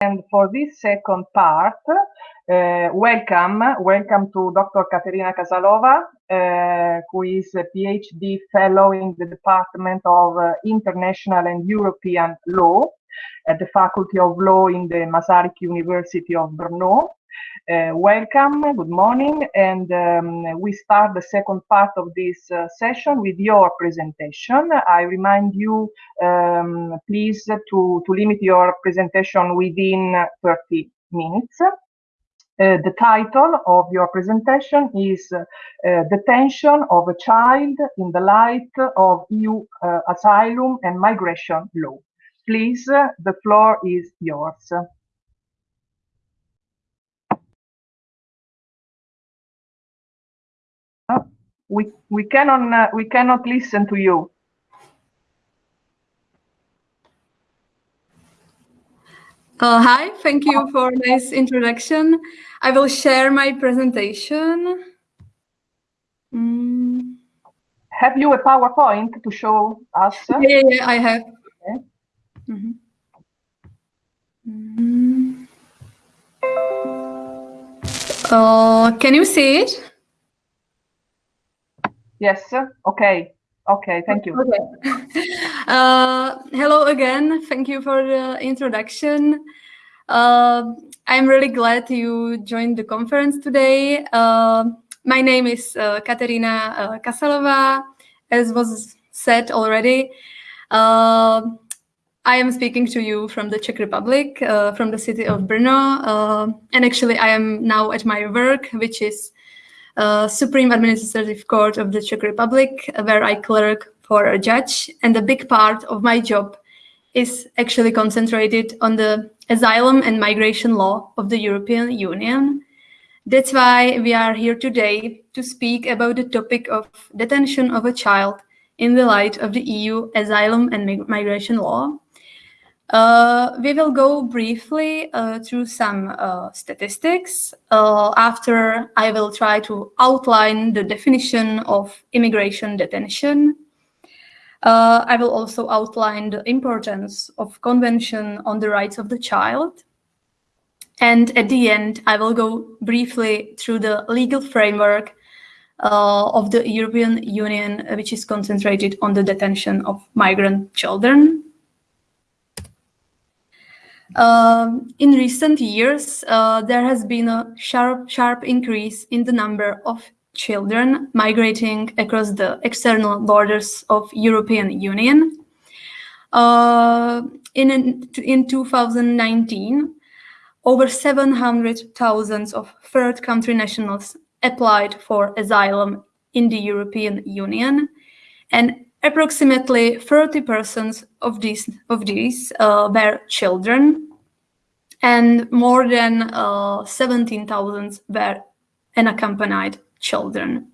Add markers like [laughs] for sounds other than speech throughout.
And for this second part, uh, welcome, welcome to Dr. Katerina Kasalova, uh, who is a PhD fellow in the Department of uh, International and European Law at the Faculty of Law in the Masaryk University of Brno. Uh, welcome, good morning, and um, we start the second part of this uh, session with your presentation. I remind you, um, please, to, to limit your presentation within 30 minutes. Uh, the title of your presentation is uh, Detention of a Child in the Light of EU uh, Asylum and Migration Law. Please, uh, the floor is yours. We we cannot uh, we cannot listen to you. Uh, hi, thank you for this introduction. I will share my presentation. Mm. Have you a PowerPoint to show us? Yeah, yeah, I have. Okay. Mm -hmm. Mm. Uh, can you see it? Yes. Okay. Okay. Thank you. Okay. [laughs] Uh, hello again. Thank you for the introduction. Uh, I'm really glad you joined the conference today. Uh, my name is uh, Katerina uh, Kasalova, as was said already. Uh, I am speaking to you from the Czech Republic, from the city of Brno, and actually I am now at my work, which is uh, Supreme Administrative Court of the Czech Republic, where I clerk for a judge. And a big part of my job is actually concentrated on the asylum and migration law of the European Union. That's why we are here today to speak about the topic of detention of a child in the light of the EU asylum and migration law. Uh, we will go briefly uh, through some uh, statistics. Uh, after, I will try to outline the definition of immigration detention. Uh, I will also outline the importance of Convention on the Rights of the Child. And at the end, I will go briefly through the legal framework uh, of the European Union, which is concentrated on the detention of migrant children. Um, in recent years, uh, there has been a sharp, sharp increase in the number of children migrating across the external borders of European Union. Uh, in, in 2019, over 700,000 of third country nationals applied for asylum in the European Union, and approximately 30% of these, of these uh, were children, and more than uh, 17,000 were unaccompanied children.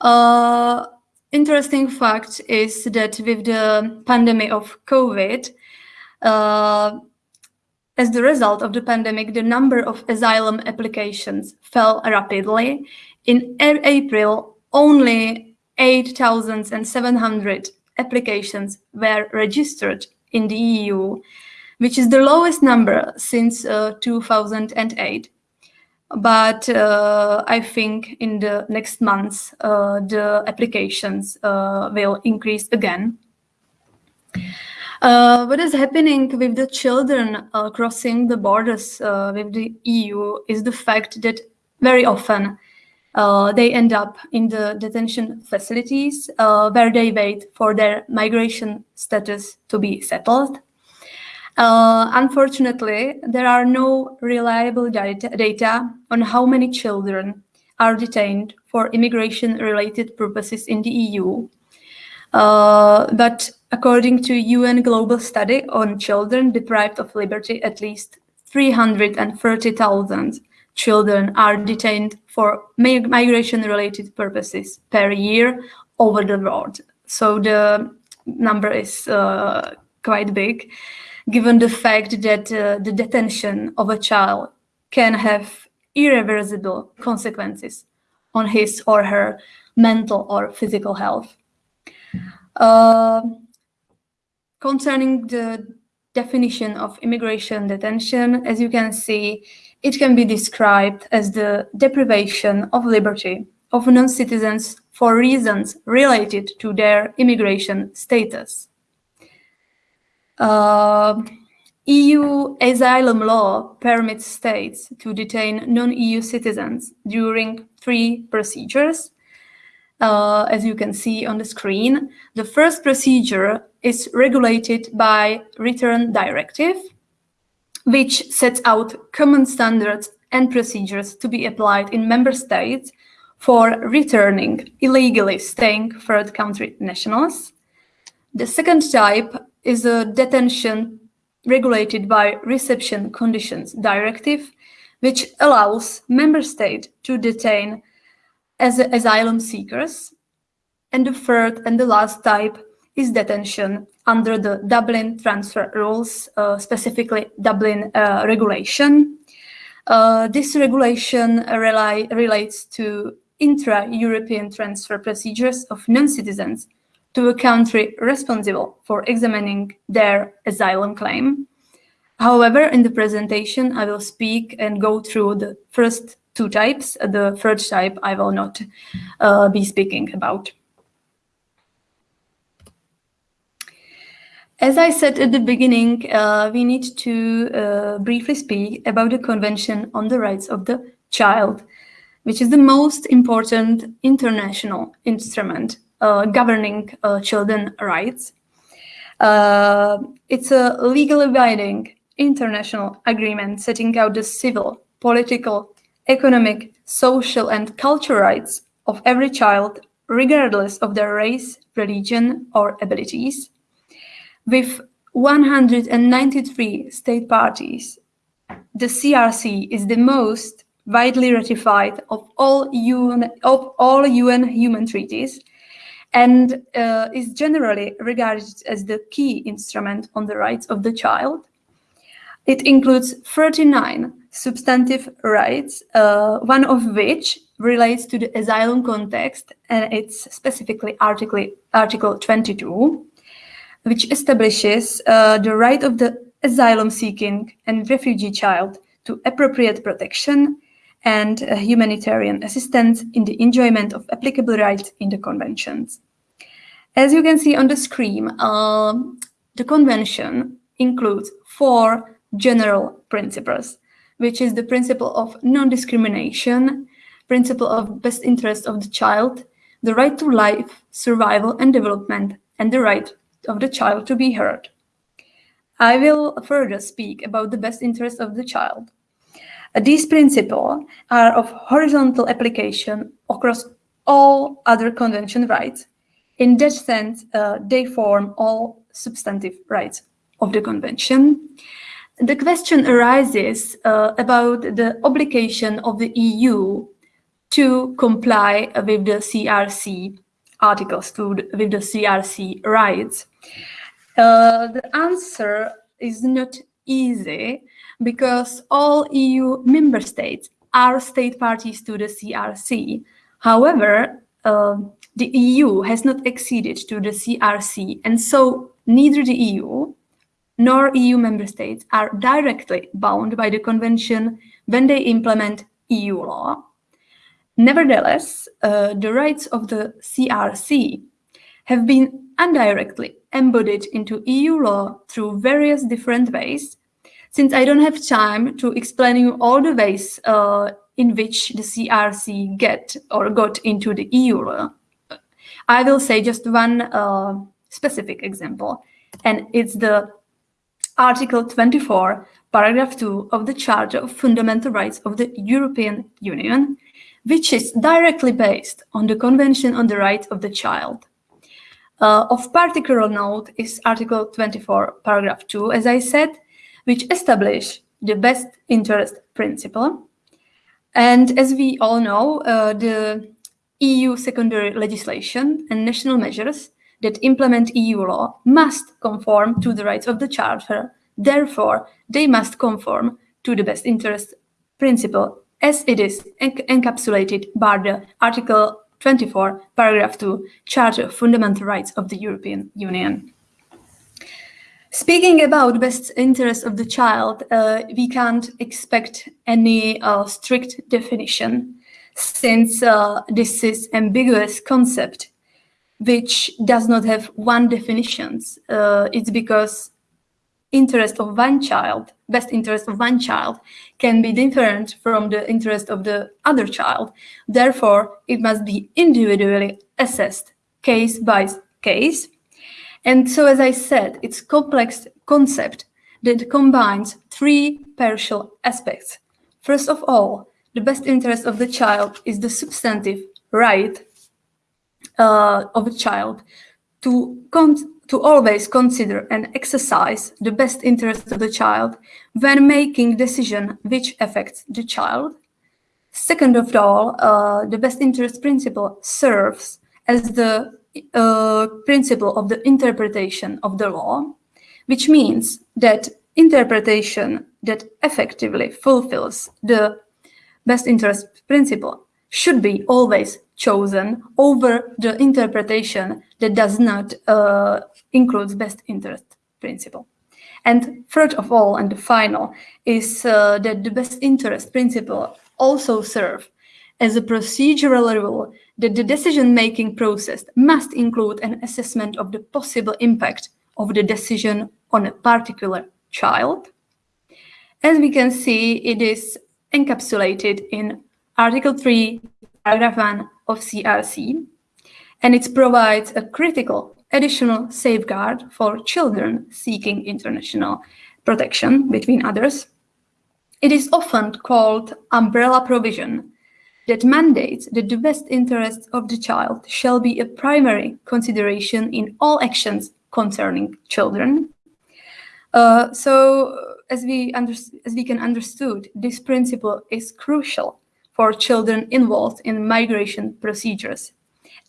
Uh, interesting fact is that with the pandemic of COVID, uh, as the result of the pandemic, the number of asylum applications fell rapidly. In April, only 8,700 applications were registered in the EU, which is the lowest number since uh, 2008. But uh, I think in the next months, uh, the applications uh, will increase again. Uh, what is happening with the children uh, crossing the borders with the EU is the fact that very often uh, they end up in the detention facilities uh, where they wait for their migration status to be settled. Uh, unfortunately, there are no reliable data, on how many children are detained for immigration-related purposes in the EU. Uh, but according to UN Global Study on Children Deprived of Liberty, at least 330,000 children are detained for migration-related purposes per year over the world. So the number is uh, quite big, given the fact that uh, the detention of a child can have irreversible consequences on his or her mental or physical health. Uh, concerning the definition of immigration detention, as you can see, it can be described as the deprivation of liberty of non-citizens for reasons related to their immigration status. Uh, EU asylum law permits states to detain non-EU citizens during three procedures. Uh, as you can see on the screen, the first procedure is regulated by Return Directive, which sets out common standards and procedures to be applied in member states for returning illegally staying third country nationals. The second type is a detention regulated by Reception Conditions Directive, which allows member state to detain as asylum seekers. And the third and the last type is detention under the Dublin transfer rules, uh, specifically Dublin uh, regulation. Uh, this regulation rely, relates to intra-European transfer procedures of non-citizens to a country responsible for examining their asylum claim. However, in the presentation, I will speak and go through the first two types. The third type I will not uh, be speaking about. As I said at the beginning, uh, we need to uh, briefly speak about the Convention on the Rights of the Child, which is the most important international instrument uh, governing uh, children's rights. Uh, it's a legally binding international agreement setting out the civil, political, economic, social and cultural rights of every child, regardless of their race, religion or abilities with 193 state parties, the CRC is the most widely ratified of all UN, of all UN human treaties and uh, is generally regarded as the key instrument on the rights of the child. It includes 39 substantive rights, uh, one of which relates to the asylum context, and it's specifically Article, Article 22 which establishes uh, the right of the asylum-seeking and refugee child to appropriate protection and uh, humanitarian assistance in the enjoyment of applicable rights in the conventions. As you can see on the screen, uh, the convention includes four general principles, which is the principle of non-discrimination, principle of best interest of the child, the right to life, survival and development, and the right of the child to be heard. I will further speak about the best interest of the child. These principles are of horizontal application across all other convention rights. In that sense, uh, they form all substantive rights of the convention. The question arises uh, about the obligation of the EU to comply with the CRC articles to with the CRC rights? Uh, the answer is not easy because all EU member states are state parties to the CRC. However, uh, the EU has not acceded to the CRC, and so neither the EU nor EU member states are directly bound by the convention when they implement EU law. Nevertheless, uh, the rights of the CRC have been indirectly embodied into EU law through various different ways. Since I don't have time to explain you all the ways uh, in which the CRC get or got into the EU law, I will say just one uh, specific example, and it's the Article 24, paragraph 2 of the Charter of Fundamental Rights of the European Union, which is directly based on the Convention on the Rights of the Child. Uh, of particular note is Article 24, paragraph 2, as I said, which establish the best interest principle. And as we all know, uh, the EU secondary legislation and national measures that implement EU law must conform to the rights of the Charter. Therefore, they must conform to the best interest principle as it is encapsulated by the Article 24, paragraph 2, Charter of Fundamental Rights of the European Union. Speaking about best interest of the child, uh, we can't expect any uh, strict definition since uh, this is ambiguous concept which does not have one definition. Uh, it's because interest of one child, best interest of one child, can be different from the interest of the other child. Therefore, it must be individually assessed, case by case. And so, as I said, it's complex concept that combines three partial aspects. First of all, the best interest of the child is the substantive right uh, of a child to to always consider and exercise the best interest of the child when making decision which affects the child. Second of all, uh, the best interest principle serves as the uh, principle of the interpretation of the law, which means that interpretation that effectively fulfills the best interest principle should be always chosen over the interpretation that does not uh, include best interest principle. And third of all, and the final, is uh, that the best interest principle also serve as a procedural rule that the decision-making process must include an assessment of the possible impact of the decision on a particular child. As we can see, it is encapsulated in Article 3, Paragraph 1 of CRC, and it provides a critical additional safeguard for children seeking international protection, between others. It is often called umbrella provision that mandates that the best interests of the child shall be a primary consideration in all actions concerning children. Uh, so, as we, as we can understood, this principle is crucial for children involved in migration procedures,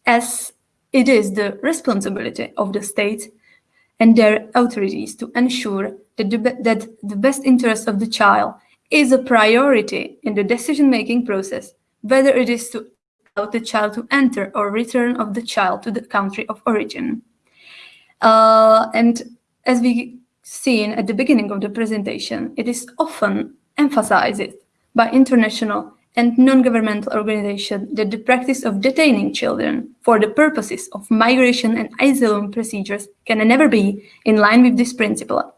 as it is the responsibility of the state and their authorities to ensure that the, that the best interest of the child is a priority in the decision-making process, whether it is to allow the child to enter or return of the child to the country of origin. Uh, and as we seen at the beginning of the presentation, it is often emphasized by international and non-governmental organizations that the practice of detaining children for the purposes of migration and asylum procedures can never be in line with this principle.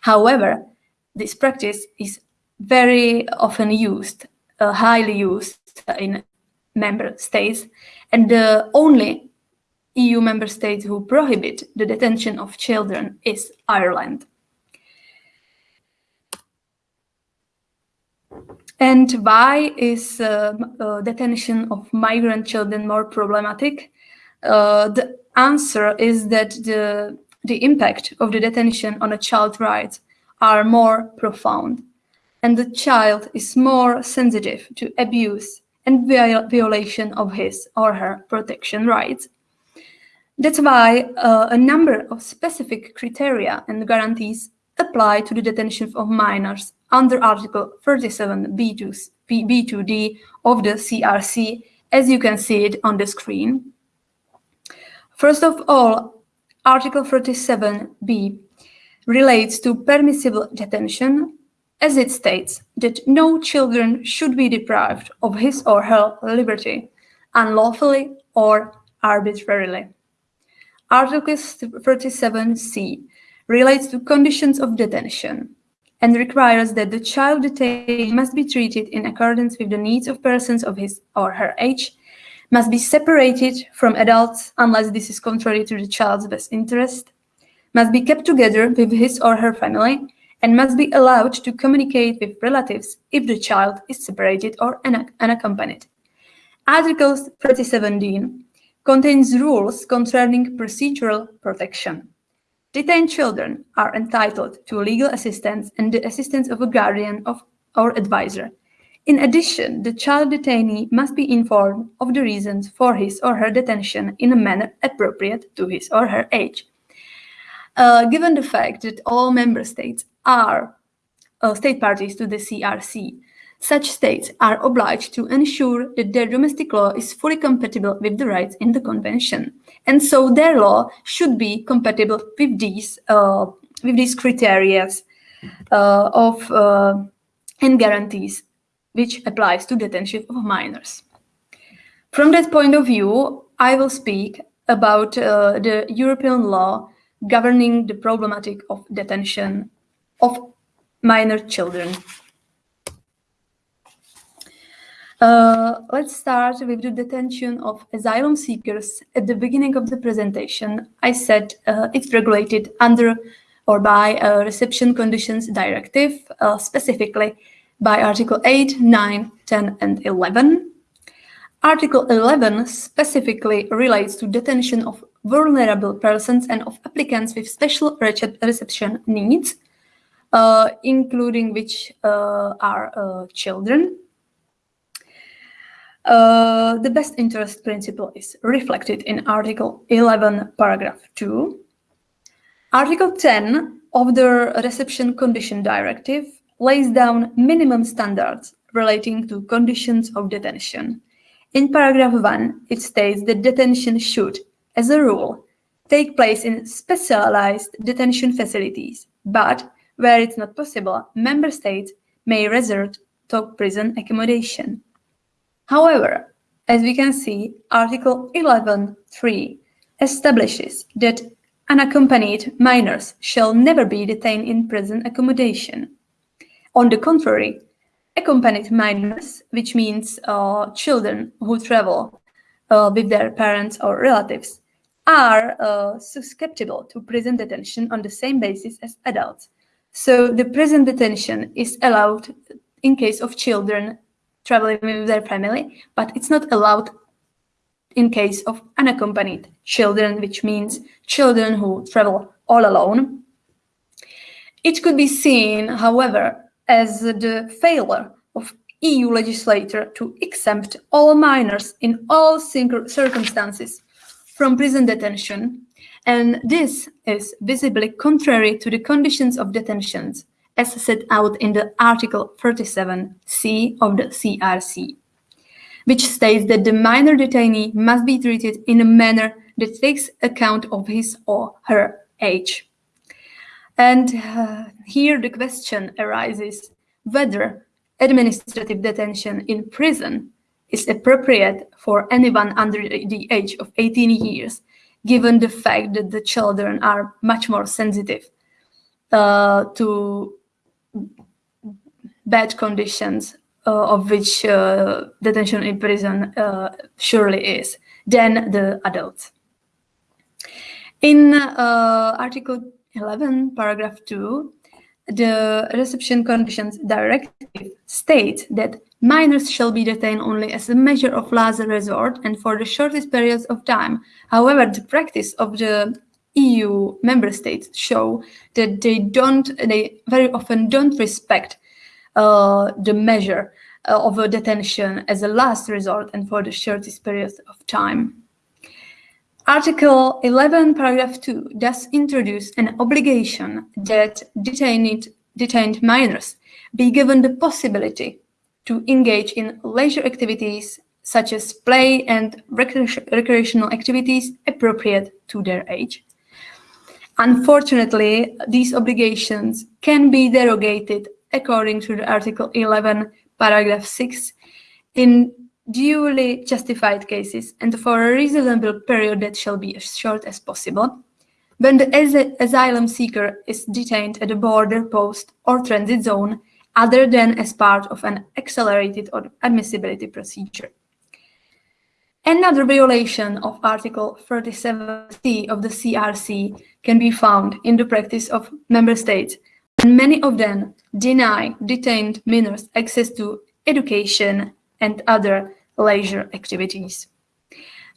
However, this practice is very often used, uh, highly used in member states, and the only EU member state who prohibit the detention of children is Ireland. And why is uh, uh, detention of migrant children more problematic? Uh, the answer is that the, the impact of the detention on a child's rights are more profound, and the child is more sensitive to abuse and viol violation of his or her protection rights. That's why uh, a number of specific criteria and guarantees apply to the detention of minors under Article 37 B2, B2D of the CRC, as you can see it on the screen. First of all, Article 37b relates to permissible detention, as it states that no children should be deprived of his or her liberty unlawfully or arbitrarily. Article 37c relates to conditions of detention, and requires that the child detained must be treated in accordance with the needs of persons of his or her age, must be separated from adults unless this is contrary to the child's best interest, must be kept together with his or her family, and must be allowed to communicate with relatives if the child is separated or unaccompanied. Article 37d contains rules concerning procedural protection. Detained children are entitled to legal assistance and the assistance of a guardian of, or advisor. In addition, the child detainee must be informed of the reasons for his or her detention in a manner appropriate to his or her age. Uh, given the fact that all member states are uh, state parties to the CRC, such states are obliged to ensure that their domestic law is fully compatible with the rights in the Convention. And so their law should be compatible with these, uh, with these criteria uh, of uh, and guarantees which applies to detention of minors. From that point of view, I will speak about uh, the European law governing the problematic of detention of minor children. Uh, let's start with the detention of asylum seekers. At the beginning of the presentation, I said uh, it's regulated under or by a reception conditions directive, uh, specifically by Article 8, 9, 10, and 11. Article 11 specifically relates to detention of vulnerable persons and of applicants with special reception needs, uh, including which uh, are uh, children. Uh, the best interest principle is reflected in Article 11, paragraph 2. Article 10 of the Reception Condition Directive lays down minimum standards relating to conditions of detention. In paragraph 1, it states that detention should, as a rule, take place in specialized detention facilities, but where it's not possible, member states may resort to prison accommodation. However, as we can see, Article 11.3 establishes that unaccompanied minors shall never be detained in prison accommodation. On the contrary, accompanied minors, which means uh, children who travel uh, with their parents or relatives, are uh, susceptible to prison detention on the same basis as adults. So the prison detention is allowed in case of children traveling with their family, but it's not allowed in case of unaccompanied children, which means children who travel all alone. It could be seen, however, as the failure of EU legislator to exempt all minors in all circumstances from prison detention, and this is visibly contrary to the conditions of detentions as set out in the Article 37c of the CRC, which states that the minor detainee must be treated in a manner that takes account of his or her age. And uh, here the question arises whether administrative detention in prison is appropriate for anyone under the age of 18 years, given the fact that the children are much more sensitive uh, to bad conditions uh, of which uh, detention in prison uh, surely is than the adults. In Article 11, paragraph 2, the Reception Conditions Directive states that minors shall be detained only as a measure of last resort and for the shortest periods of time. However, the practice of the EU member states show that they don't, they very often don't respect uh, the measure uh, of a detention as a last resort and for the shortest periods of time. Article 11, paragraph 2 does introduce an obligation that detained, detained minors be given the possibility to engage in leisure activities such as play and recreational activities appropriate to their age. Unfortunately, these obligations can be derogated according to Article 11, paragraph 6 in duly justified cases and for a reasonable period that shall be as short as possible, when the as asylum seeker is detained at a border post or transit zone other than as part of an accelerated or admissibility procedure. Another violation of Article 37c of the CRC can be found in the practice of member states, and many of them deny detained minors access to education, and other leisure activities.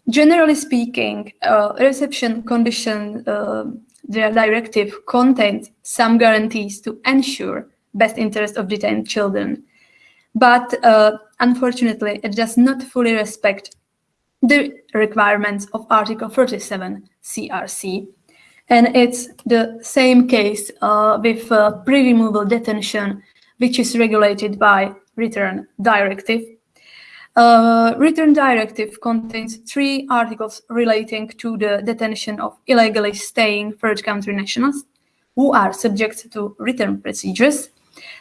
Generally speaking, uh, reception condition uh, directive contains some guarantees to ensure best interest of detained children. But uh, unfortunately, it does not fully respect the requirements of Article 37 CRC. And it's the same case uh, with uh, pre-removal detention, which is regulated by return directive. Uh, return directive contains three articles relating to the detention of illegally staying third country nationals. who are subject to return procedures.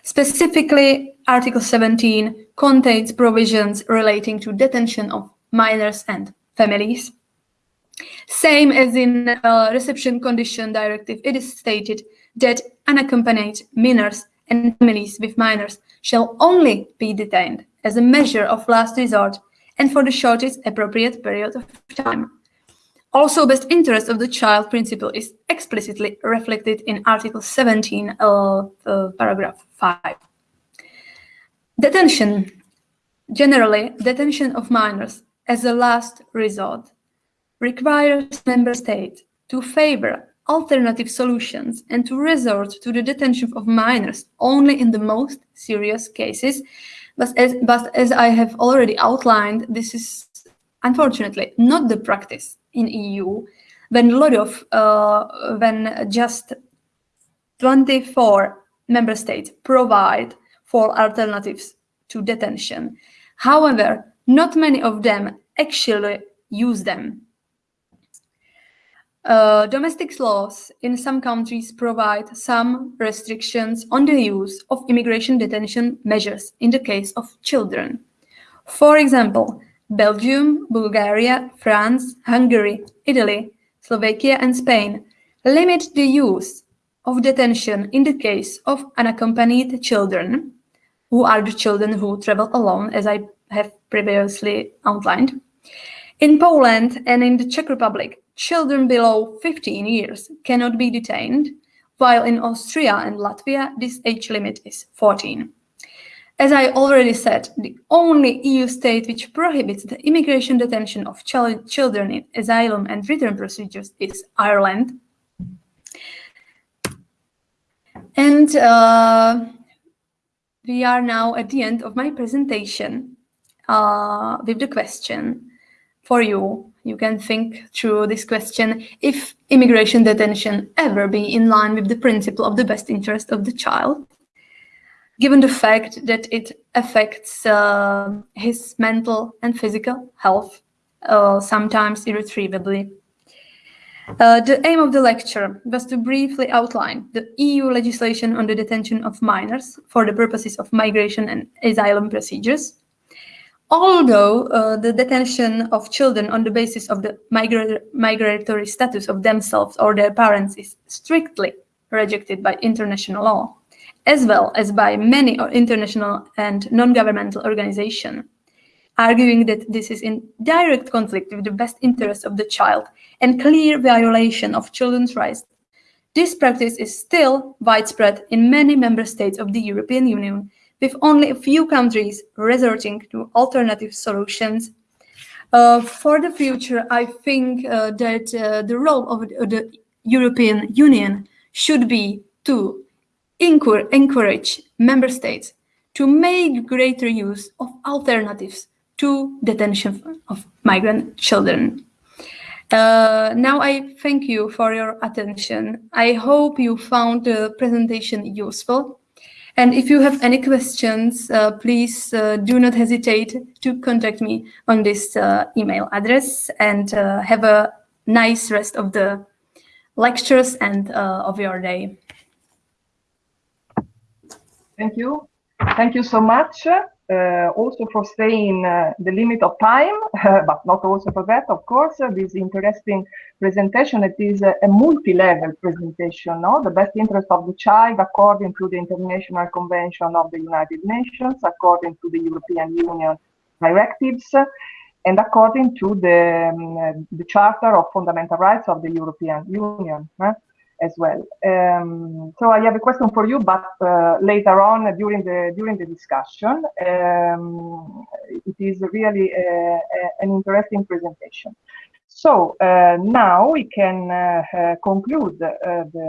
Specifically, Article 17 contains provisions relating to detention of minors and families. Same as in uh, Reception Condition Directive, it is stated that unaccompanied minors and families with minors shall only be detained as a measure of last resort and for the shortest appropriate period of time. Also, best interest of the child principle is explicitly reflected in Article 17 of uh, paragraph 5. Detention. Generally, detention of minors as a last resort requires member states to favor alternative solutions and to resort to the detention of minors only in the most serious cases. But as, but as I have already outlined, this is unfortunately not the practice in EU when a lot of, uh, when just 24 member states provide for alternatives to detention. However, not many of them actually use them. Uh, domestic laws in some countries provide some restrictions on the use of immigration detention measures in the case of children. For example, Belgium, Bulgaria, France, Hungary, Italy, Slovakia and Spain limit the use of detention in the case of unaccompanied children, who are the children who travel alone, as I have previously outlined. In Poland and in the Czech Republic, children below 15 years cannot be detained, while in Austria and Latvia, this age limit is 14. As I already said, the only EU state which prohibits the immigration detention of ch children in asylum and return procedures is Ireland. And uh, we are now at the end of my presentation uh, with the question for you. You can think through this question, if immigration detention ever be in line with the principle of the best interest of the child, given the fact that it affects uh, his mental and physical health, uh, sometimes irretrievably. Uh, the aim of the lecture was to briefly outline the EU legislation on the detention of minors for the purposes of migration and asylum procedures, Although uh, the detention of children on the basis of the migra migratory status of themselves or their parents is strictly rejected by international law, as well as by many international and non-governmental organizations, arguing that this is in direct conflict with the best interests of the child and clear violation of children's rights. This practice is still widespread in many member states of the European Union with only a few countries resorting to alternative solutions. Uh, for the future, I think uh, that uh, the role of the European Union should be to encourage member states to make greater use of alternatives to detention of migrant children. Uh, now I thank you for your attention. I hope you found the presentation useful. And if you have any questions, uh, please uh, do not hesitate to contact me on this uh, email address and uh, have a nice rest of the lectures and uh, of your day. Thank you. Thank you so much also for staying uh, the limit of time, [laughs] but not also for that, of course, uh, this interesting presentation. It is a, a multi-level presentation, no? the best interest of the child according to the International Convention of the United Nations, according to the European Union directives, and according to the, um, the Charter of Fundamental Rights of the European Union as well. Um, so I have a question for you, but uh, later on during the during the discussion, um, it is really a, a, an interesting presentation. So uh, now we can uh, uh conclude uh, the,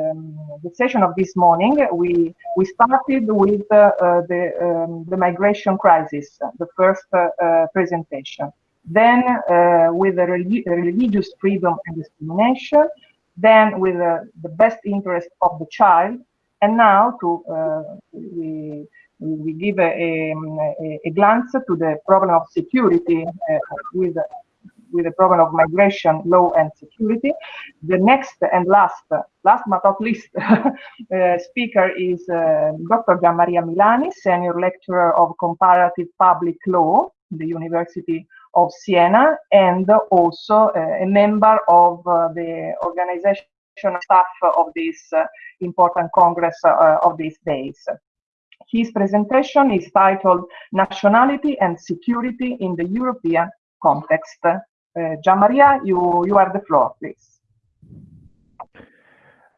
the, session of this morning. We we started with uh, the um, the migration crisis, the first presentation. Then with the religious freedom and discrimination, then with uh, the best interest of the child, and now to uh, we, we give a, a, a, glance to the problem of security uh, with with the problem of migration, law, and security. The next and last, last but not least, [laughs] uh, speaker is uh, Dr. Gianmaria Milani, Senior Lecturer of Comparative Public Law, the University of Siena, and also uh, a member of uh, the organization staff of this uh, important congress of these days. His presentation is titled Nationality and Security in the European Context. Uh, Gianmaria, you, you are the floor, please.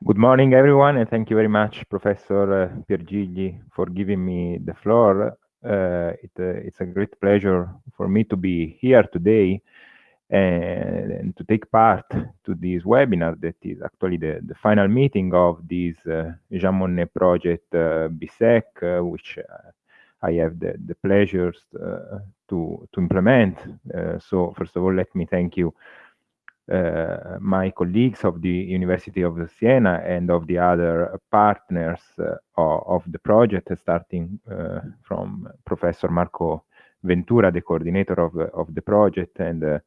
Good morning, everyone, and thank you very much, Professor uh, Piergigli, for giving me the floor. Uh, it, uh, it's a great pleasure for me to be here today and, and, to take part to this webinar that is actually the, the final meeting of this uh, Jean Monnet project uh, BSEC, uh, which uh, I have the, the pleasures to, to implement. So first of all, let me thank you, Uh, my colleagues of the University of Siena and of the other partners uh, of, of, the project, starting uh, from Professor Marco Ventura, the coordinator of, of the project, and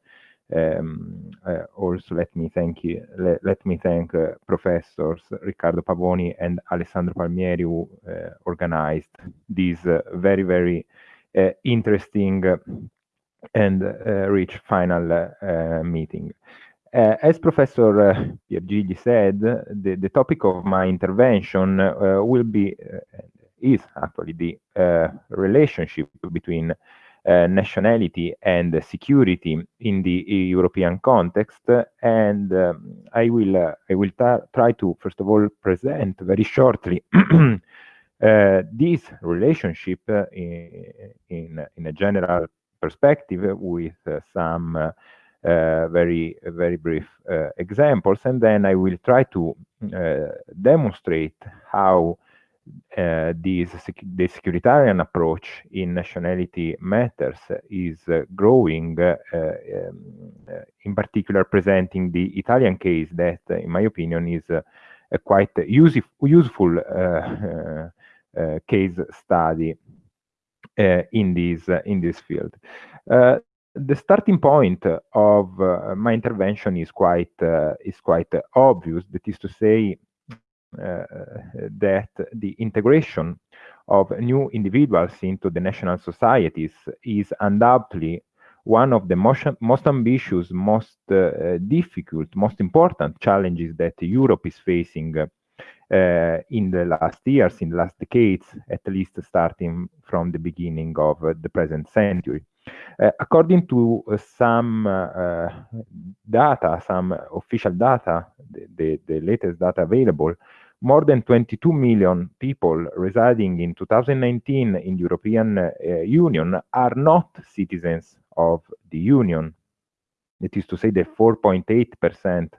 um, uh, also, let me thank you. Let, let me thank uh, professors Riccardo Pavoni and Alessandro Palmieri who uh, organized this very, very interesting and rich final meeting. Uh, as Professor uh, Piergigli said, the, the topic of my intervention uh, will be, is actually the relationship between nationality and security in the European context. And I will I will try to first of all present very shortly [clears throat] this relationship in, in, in a general perspective with some very very brief uh, examples and then I will try to uh, demonstrate how uh, this the securitarian approach in nationality matters is uh, growing, uh, um, in particular presenting the Italian case that, in my opinion, is a quite usef useful case study in this in this field the starting point of uh, my intervention is quite uh, is quite obvious. That is to say, uh, that the integration of new individuals into the national societies is undoubtedly one of the most, most ambitious, most uh, difficult, most important challenges that Europe is facing uh, in the last years, in the last decades, at least starting from the beginning of uh, the present century. Uh, according to uh, some data, some official data, the, the, the latest data available, more than 22 million people residing in 2019 in the European uh, Union are not citizens of the Union. That is to say, the 4.8%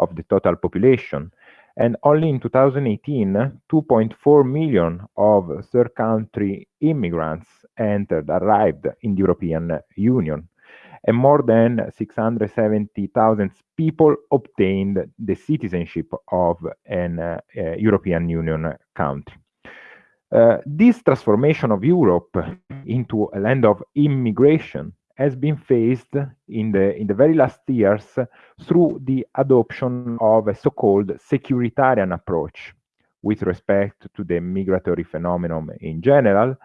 of the total population. And only in 2018, 2.4 million of third country immigrants entered, arrived in the European Union and more than 670,000 people obtained the citizenship of an uh, uh, European Union country. Uh, this transformation of Europe into a land of immigration has been faced in the in the very last years through the adoption of a so-called securitarian approach with respect to the migratory phenomenon in general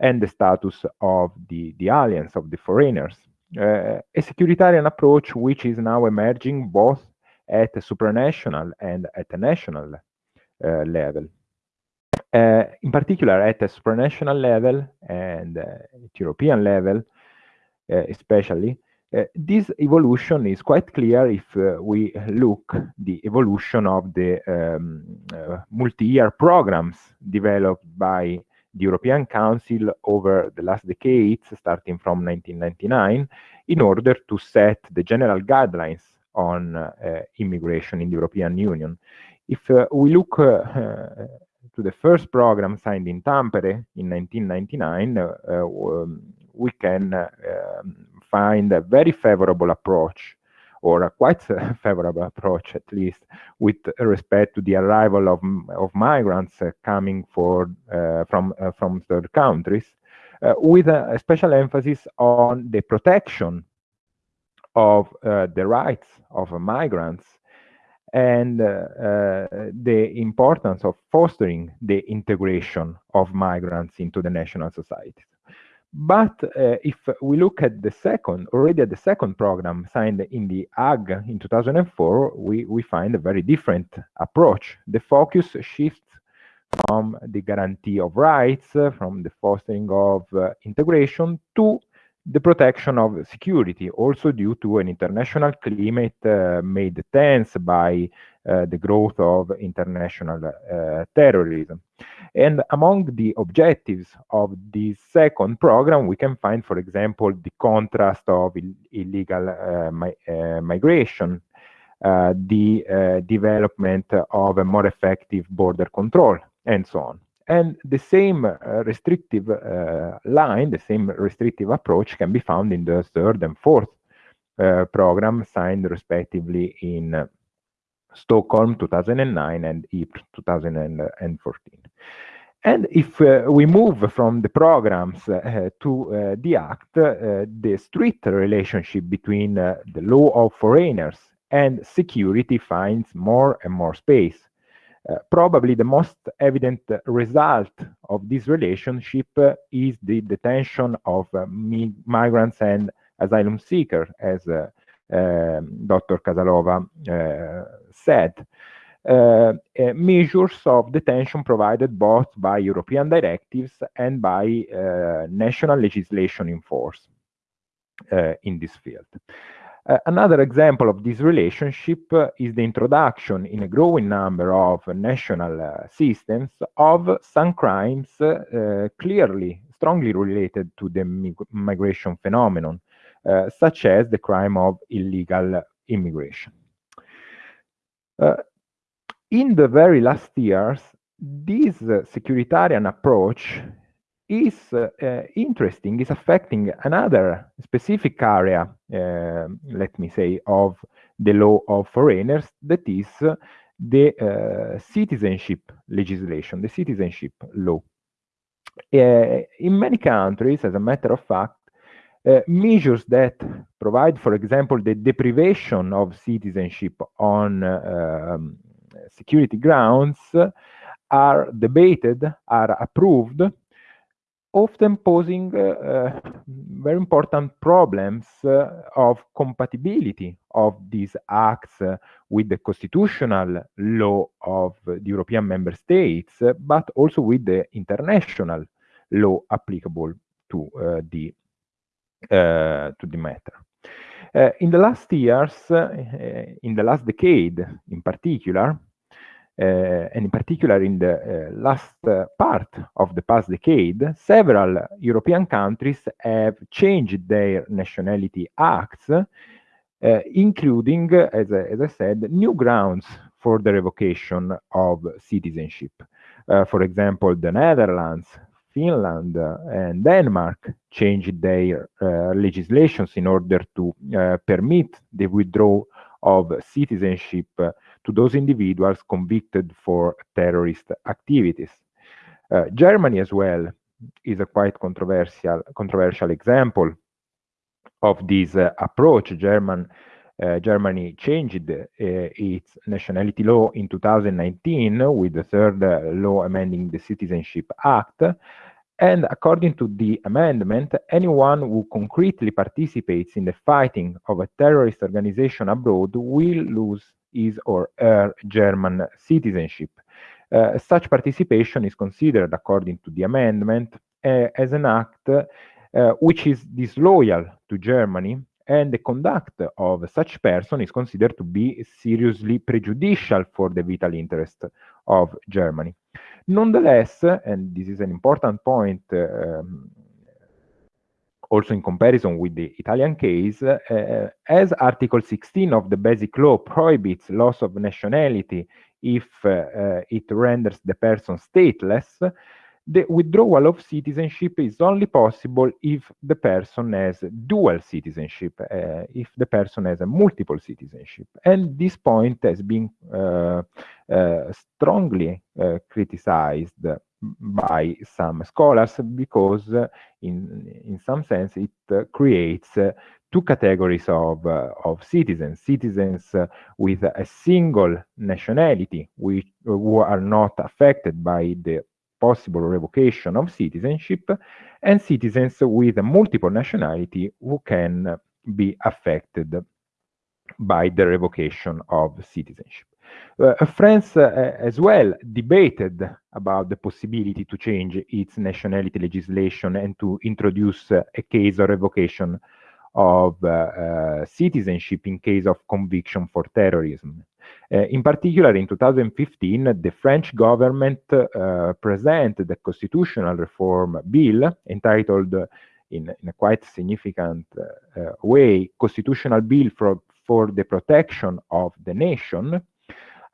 and the status of the, the aliens, of the foreigners uh, a securitarian approach which is now emerging both at a supranational and at a national uh, level. Uh, in particular, at a supranational level and uh, at European level, especially, uh, this evolution is quite clear if we look the evolution of the um, multi-year programs developed by the European Council over the last decades, starting from 1999, in order to set the general guidelines on uh, immigration in the European Union. If uh, we look uh, to the first program signed in Tampere in 1999, uh, um, we can uh, um, find a very favorable approach or a quite [laughs] favorable approach, at least, with respect to the arrival of, of migrants uh, coming for, uh, from, uh, from third countries, with a, a, special emphasis on the protection of the rights of migrants and the importance of fostering the integration of migrants into the national society. But uh, if we look at the second, already at the second program signed in the Hague in 2004, we, we find a very different approach. The focus shifts from the guarantee of rights, from the fostering of uh, integration to the protection of security, also due to an international climate uh, made tense by uh, the growth of international uh, terrorism. And among the objectives of this second program, we can find, for example, the contrast of Ill illegal uh, mi uh, migration, uh, the development of a more effective border control, and so on. And the same uh, restrictive uh, line, the same restrictive approach can be found in the third and fourth program signed respectively in Stockholm 2009 and Ypres 2014. And if uh, we move from the programs uh, to uh, the act, uh, the strict relationship between uh, the law of foreigners and security finds more and more space. Uh, probably the most evident result of this relationship is the detention of mi migrants and asylum seekers, as um, Dr. Casalova said. Uh, uh, measures of detention provided both by European directives and by uh, national legislation in force in this field. Uh, another example of this relationship uh, is the introduction in a growing number of national uh, systems of some crimes clearly, strongly related to the mig migration phenomenon, such as the crime of illegal immigration. In the very last years, this uh, securitarian approach is uh, uh, interesting, is affecting another specific area, uh, let me say, of the law of foreigners, that is uh, the uh, citizenship legislation, the citizenship law. in many countries, as a matter of fact, measures that provide, for example, the deprivation of citizenship on um, security grounds are debated, are approved, often posing uh, very important problems uh, of compatibility of these acts uh, with the constitutional law of the European member states, but also with the international law applicable to uh, the uh, to the matter. Uh, in the last years, in the last decade in particular, uh, and in particular in the uh, last uh, part of the past decade, several European countries have changed their nationality acts, including, as, as I said, new grounds for the revocation of citizenship. for example, the Netherlands, Finland uh, and Denmark changed their uh, legislations in order to uh, permit the withdrawal of citizenship to those individuals convicted for terrorist activities. Uh, Germany as well is a quite controversial controversial example of this uh, approach. German uh, Germany changed uh, its nationality law in 2019 with the third uh, law amending the Citizenship Act. And according to the amendment, anyone who concretely participates in the fighting of a terrorist organization abroad will lose his or her German citizenship. Uh, such participation is considered, according to the amendment, uh, as an act uh, which is disloyal to Germany, and the conduct of such person is considered to be seriously prejudicial for the vital interest of Germany. Nonetheless, and this is an important point um, also in comparison with the Italian case, uh, as Article 16 of the Basic Law prohibits loss of nationality if uh, it renders the person stateless, the withdrawal of citizenship is only possible if the person has dual citizenship, uh, if the person has a multiple citizenship. And this point has been uh, uh, strongly uh, criticized by some scholars because in in some sense it creates two categories of, of citizens, citizens with a single nationality, which, who are not affected by the possible revocation of citizenship, and citizens with a multiple nationality who can be affected by the revocation of citizenship. Uh, France uh, as well debated about the possibility to change its nationality legislation and to introduce uh, a case of revocation of uh, uh, citizenship in case of conviction for terrorism. Uh, in particular, in 2015, the French government presented a constitutional reform bill entitled in, in a quite significant way, Constitutional Bill for, for the Protection of the Nation,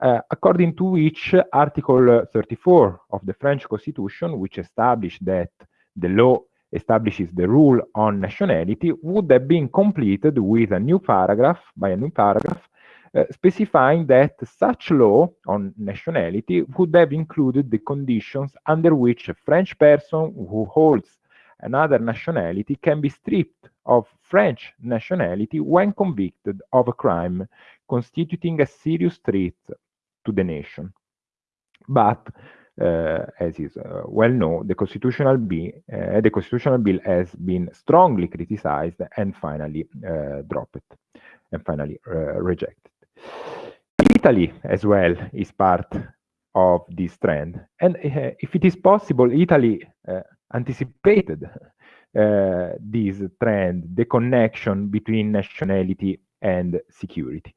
uh, according to which Article 34 of the French Constitution, which established that the law establishes the rule on nationality, would have been completed with a new paragraph, by a new paragraph, uh, specifying that such law on nationality would have included the conditions under which a French person who holds another nationality can be stripped of French nationality when convicted of a crime constituting a serious threat to the nation. But uh, as is uh, well known, the constitutional bill, uh, the constitutional bill has been strongly criticized and finally dropped and finally rejected. Italy as well is part of this trend. And uh, if it is possible, Italy uh, anticipated uh, this trend, the connection between nationality and security.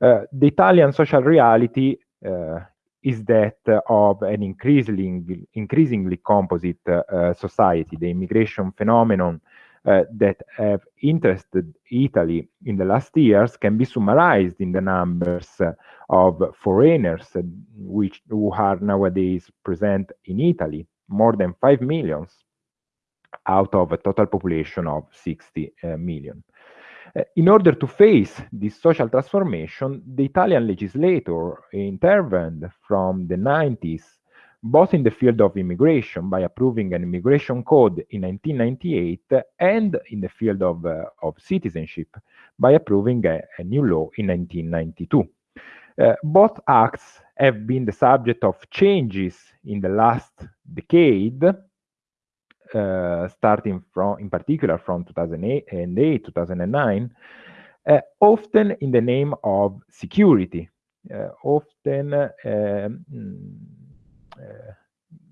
the Italian social reality is that of an increasingly, increasingly composite uh, society. The immigration phenomenon uh, that have interested Italy in the last years can be summarized in the numbers uh, of foreigners uh, which who are nowadays present in Italy, more than 5 millions out of a total population of 60 uh, million. Uh, in order to face this social transformation, the Italian legislator intervened from the 90s, both in the field of immigration by approving an immigration code in 1998 and in the field of, uh, of citizenship by approving a, a, new law in 1992. Uh, both acts have been the subject of changes in the last decade starting from, in particular, from 2008, 2009, uh, often in the name of security, uh, often um,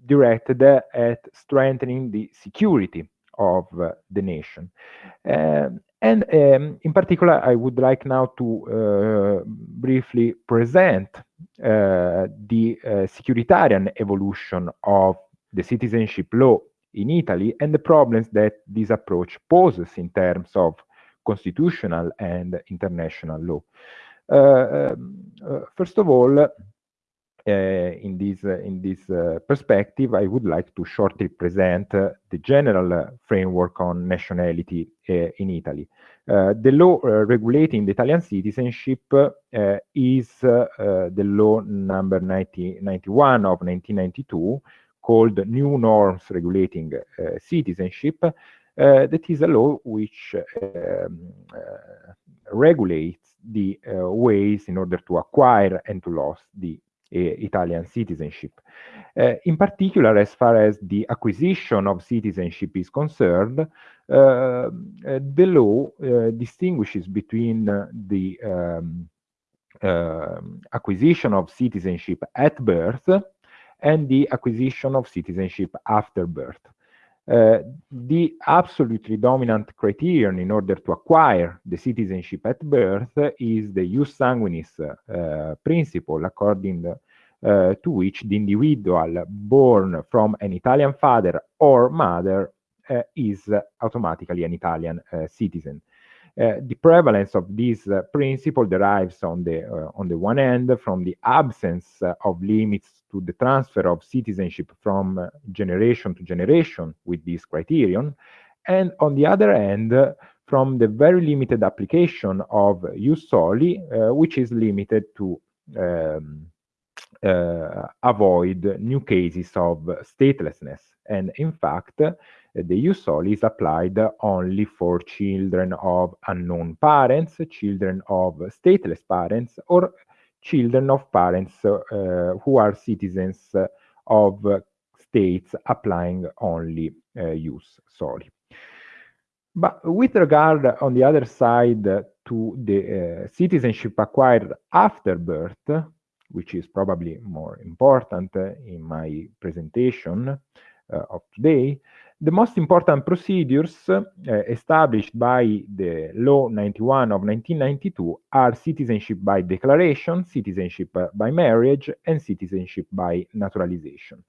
directed at strengthening the security of uh, the nation. Um, and um, in particular, I would like now to uh, briefly present uh, the securitarian evolution of the citizenship law in Italy and the problems that this approach poses in terms of constitutional and international law. Uh, um, uh, first of all, uh, in this, uh, in this uh, perspective, I would like to shortly present uh, the general framework on nationality in Italy. the law regulating the Italian citizenship is the law number 90, 91 of 1992, called New Norms Regulating uh, Citizenship, uh, that is a law which um, uh, regulates the ways in order to acquire and to lose the Italian citizenship. Uh, in particular, as far as the acquisition of citizenship is concerned, uh, the law uh, distinguishes between the um, acquisition of citizenship at birth and the acquisition of citizenship after birth. Uh, the absolutely dominant criterion in order to acquire the citizenship at birth is the jus sanguinis uh, principle, according uh, to which the individual born from an Italian father or mother uh, is automatically an Italian uh, citizen. Uh, the prevalence of this uh, principle derives on the uh, on the one hand from the absence of limits to the transfer of citizenship from generation to generation with this criterion, and on the other hand from the very limited application of jus soli, which is limited to um, avoid new cases of statelessness. And in fact, the ius soli is applied only for children of unknown parents, children of stateless parents, or children of parents uh, who are citizens of states applying only uh, ius soli. But with regard, on the other side, to the uh, citizenship acquired after birth, which is probably more important uh, in my presentation uh, of today, the most important procedures uh, established by the Law 91 of 1992 are citizenship by declaration, citizenship by marriage, and citizenship by naturalization.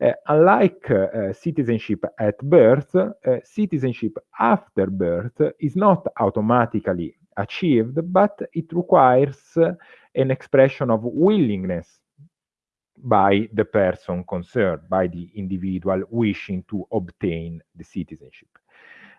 Uh, unlike uh, citizenship at birth, uh, citizenship after birth is not automatically achieved, but it requires an expression of willingness by the person concerned, by the individual wishing to obtain the citizenship.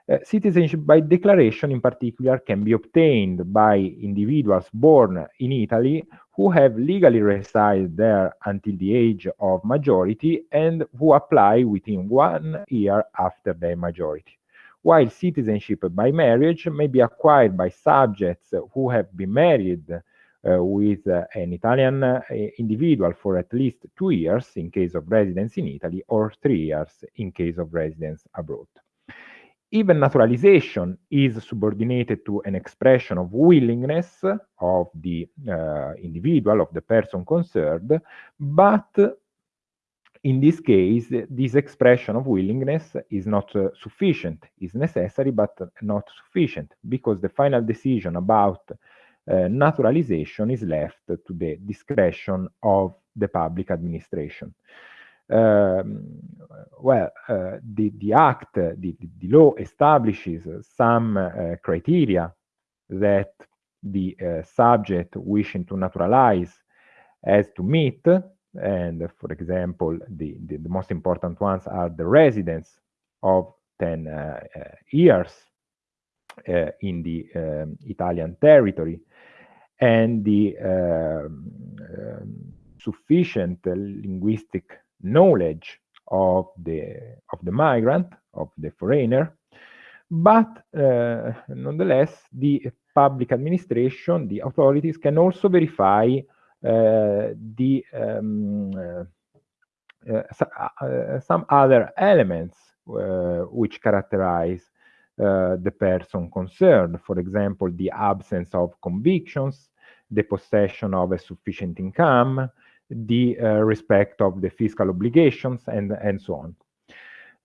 Uh, citizenship by declaration in particular can be obtained by individuals born in Italy who have legally resided there until the age of majority and who apply within one year after their majority. While citizenship by marriage may be acquired by subjects who have been married with uh, an Italian uh, individual for at least two years in case of residence in Italy or three years in case of residence abroad. Even naturalization is subordinated to an expression of willingness of the uh, individual, of the person concerned, but in this case, this expression of willingness is not uh, sufficient, is necessary, but not sufficient, because the final decision about uh, naturalization is left to the discretion of the public administration. Um, well, uh, the, the act, the, the, law establishes some uh, criteria that the uh, subject wishing to naturalize has to meet. And for example, the, the, the most important ones are the residence of 10 uh, uh, years in the um, Italian territory and the um, um, sufficient linguistic knowledge of the of the migrant of the foreigner. But uh, nonetheless the public administration the authorities can also verify uh, the um, uh, uh some other elements uh, which characterize uh, the person concerned. For example, the absence of convictions, the possession of a sufficient income, the uh, respect of the fiscal obligations, and, and so on.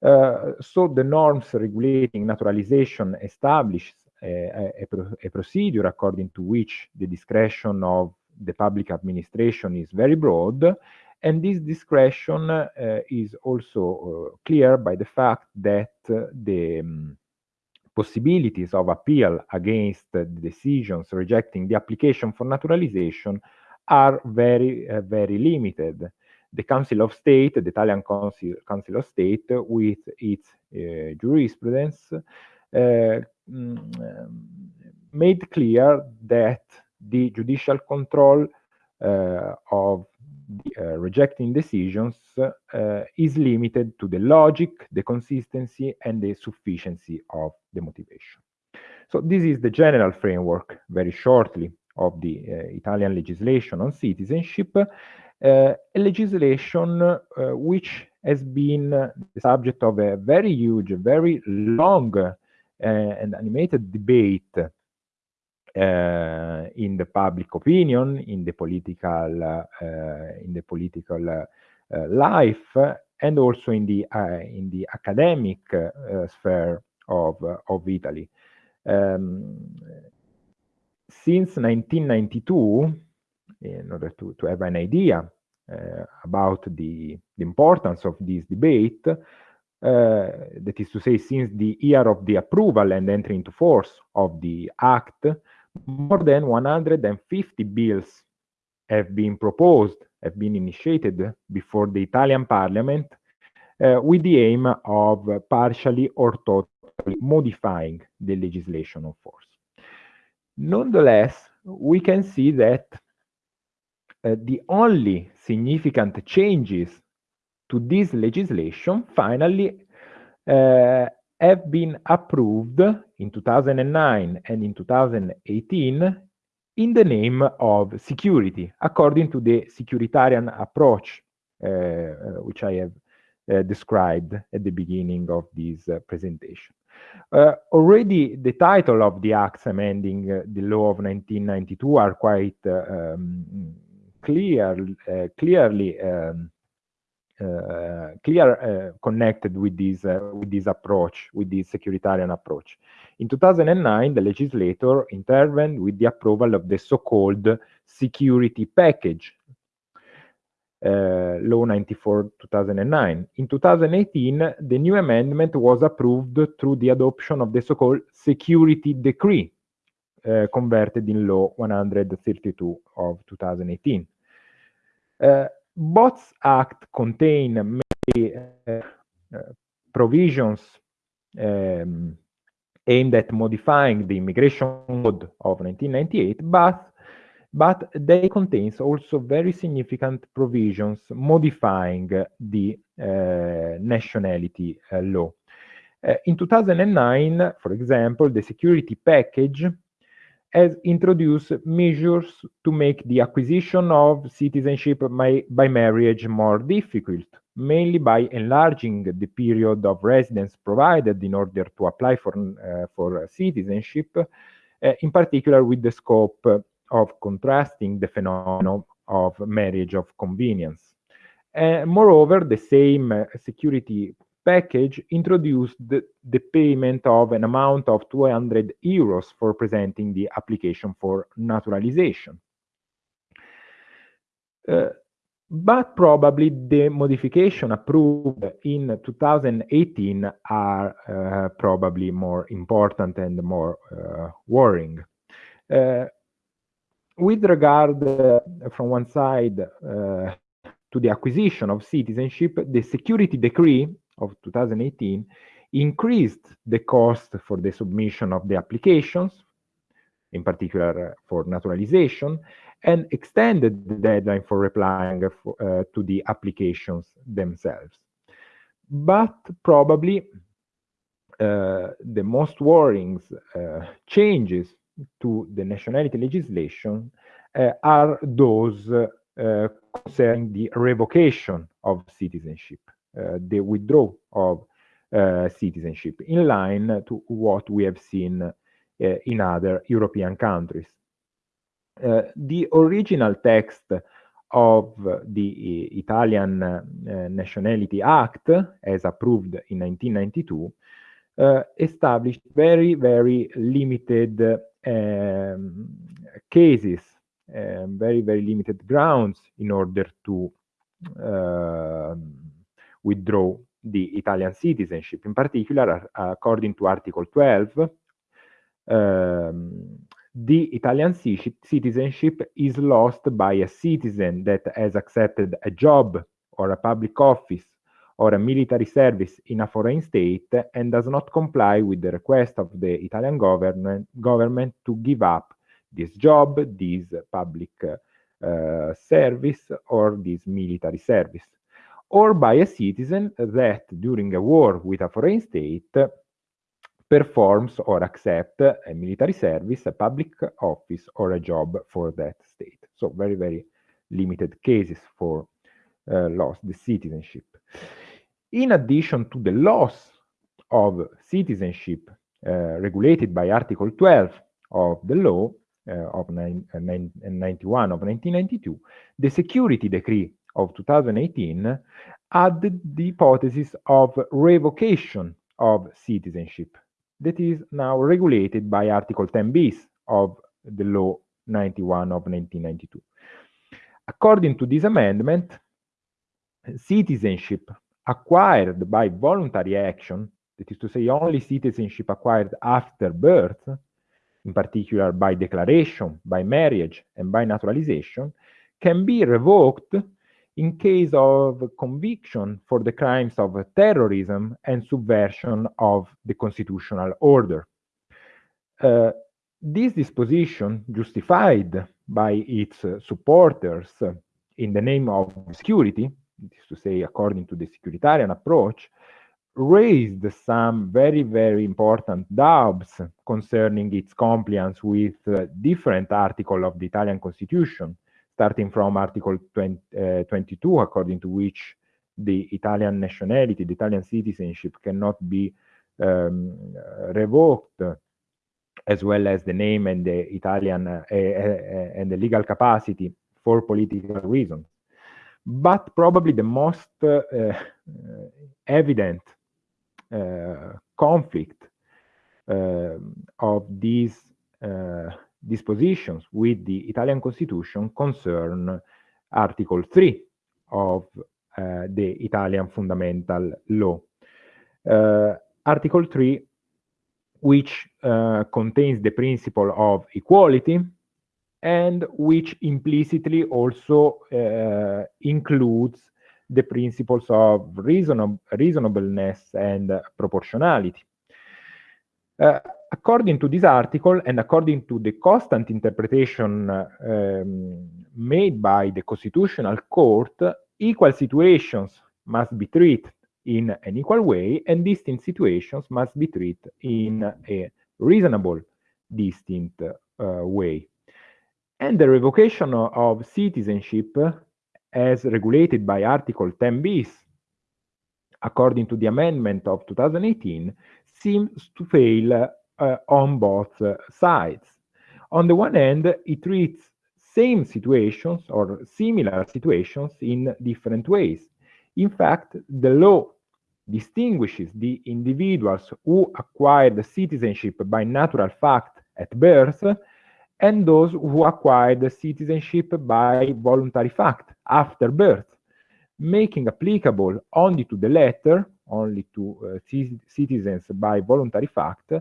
Uh, so the norms regulating naturalization establish a, a, a, procedure according to which the discretion of the public administration is very broad, and this discretion uh, is also uh, clear by the fact that uh, the um, possibilities of appeal against the decisions rejecting the application for naturalization are very, uh, very limited. The Council of State, the Italian Council, Council of State, with its uh, jurisprudence, uh, mm, made clear that the judicial control uh, of rejecting decisions uh, is limited to the logic, the consistency, and the sufficiency of the motivation. So this is the general framework, very shortly, of the uh, Italian legislation on citizenship, uh, a legislation uh, which has been the subject of a very huge, very long and animated debate in the public opinion, in the political, uh, in the political uh, life, and also in the in the academic sphere of of Italy. Um, since 1992, in order to, to have an idea uh, about the, the, importance of this debate, uh, that is to say, since the year of the approval and entry into force of the Act, more than 150 bills have been proposed, have been initiated before the Italian parliament uh, with the aim of partially or totally modifying the legislation of force. Nonetheless, we can see that uh, the only significant changes to this legislation finally uh, have been approved in 2009 and in 2018 in the name of security, according to the securitarian approach, uh, uh which I have uh, described at the beginning of this uh, presentation. Uh, already the title of the acts amending the law of 1992 are quite um, clear, clearly um, uh, clear uh, connected with this uh, with this approach, with this securitarian approach. In 2009, the legislator intervened with the approval of the so-called security package, Law 94 2009. In 2018, the new amendment was approved through the adoption of the so-called Security Decree, converted in Law 132 of 2018. Uh, both Act contain many uh, provisions um, aimed at modifying the immigration code of 1998, but but they contains also very significant provisions modifying the uh, nationality uh, law. Uh, in 2009, for example, the security package has introduced measures to make the acquisition of citizenship by, marriage more difficult, mainly by enlarging the period of residence provided in order to apply for, uh, for citizenship, uh, in particular with the scope of contrasting the phenomenon of marriage of convenience. Uh, moreover, the same uh, security package introduced the, the, payment of an amount of 200 euros for presenting the application for naturalization. Uh, but probably the modification approved in 2018 are uh, probably more important and more uh, worrying. Uh, with regard, uh, from one side, uh, to the acquisition of citizenship, the security decree of 2018 increased the cost for the submission of the applications, in particular uh, for naturalization, and extended the deadline for replying for, uh, to the applications themselves. But probably uh, the most worrying uh, changes to the nationality legislation uh, are those uh, concerning the revocation of citizenship. Uh, the withdrawal of uh, citizenship, in line to what we have seen uh, in other European countries. the original text of the Italian Nationality Act, as approved in 1992, uh, established very, very limited um, cases, um, very, very limited grounds in order to uh, withdraw the Italian citizenship. In particular, according to Article 12, um, the Italian citizenship is lost by a citizen that has accepted a job or a public office or a military service in a foreign state and does not comply with the request of the Italian government, government to give up this job, this public uh, service, or this military service or by a citizen that during a war with a foreign state performs or accepts a military service, a public office, or a job for that state. So very, very limited cases for uh, loss the citizenship. In addition to the loss of citizenship uh, regulated by Article 12 of the law uh, of nine, uh, 91 of 1992, the security decree of 2018 added the hypothesis of revocation of citizenship that is now regulated by Article 10 bis of the Law 91 of 1992. According to this amendment, citizenship acquired by voluntary action, that is to say only citizenship acquired after birth, in particular by declaration, by marriage, and by naturalization, can be revoked in case of conviction for the crimes of terrorism and subversion of the constitutional order. Uh, this disposition, justified by its supporters in the name of security, is to say, according to the securitarian approach, raised some very, very important doubts concerning its compliance with uh, different articles of the Italian constitution, starting from Article 20, uh, 22, according to which the Italian nationality, the Italian citizenship cannot be um, revoked, as well as the name and the Italian uh, and the legal capacity for political reasons. But probably the most evident conflict uh, of these uh, dispositions with the Italian constitution concern Article 3 of the Italian fundamental law. Article 3 which uh, contains the principle of equality and which implicitly also uh, includes the principles of reasonab reasonableness and proportionality. According to this article and according to the constant interpretation um, made by the Constitutional Court, equal situations must be treated in an equal way and distinct situations must be treated in a reasonable, distinct uh, way. And the revocation of citizenship as regulated by Article 10 bis, according to the amendment of 2018, seems to fail on both uh, sides. On the one hand, it treats same situations or similar situations in different ways. In fact, the law distinguishes the individuals who acquire the citizenship by natural fact at birth and those who acquired the citizenship by voluntary fact after birth, making applicable only to the latter, only to uh, citizens by voluntary fact,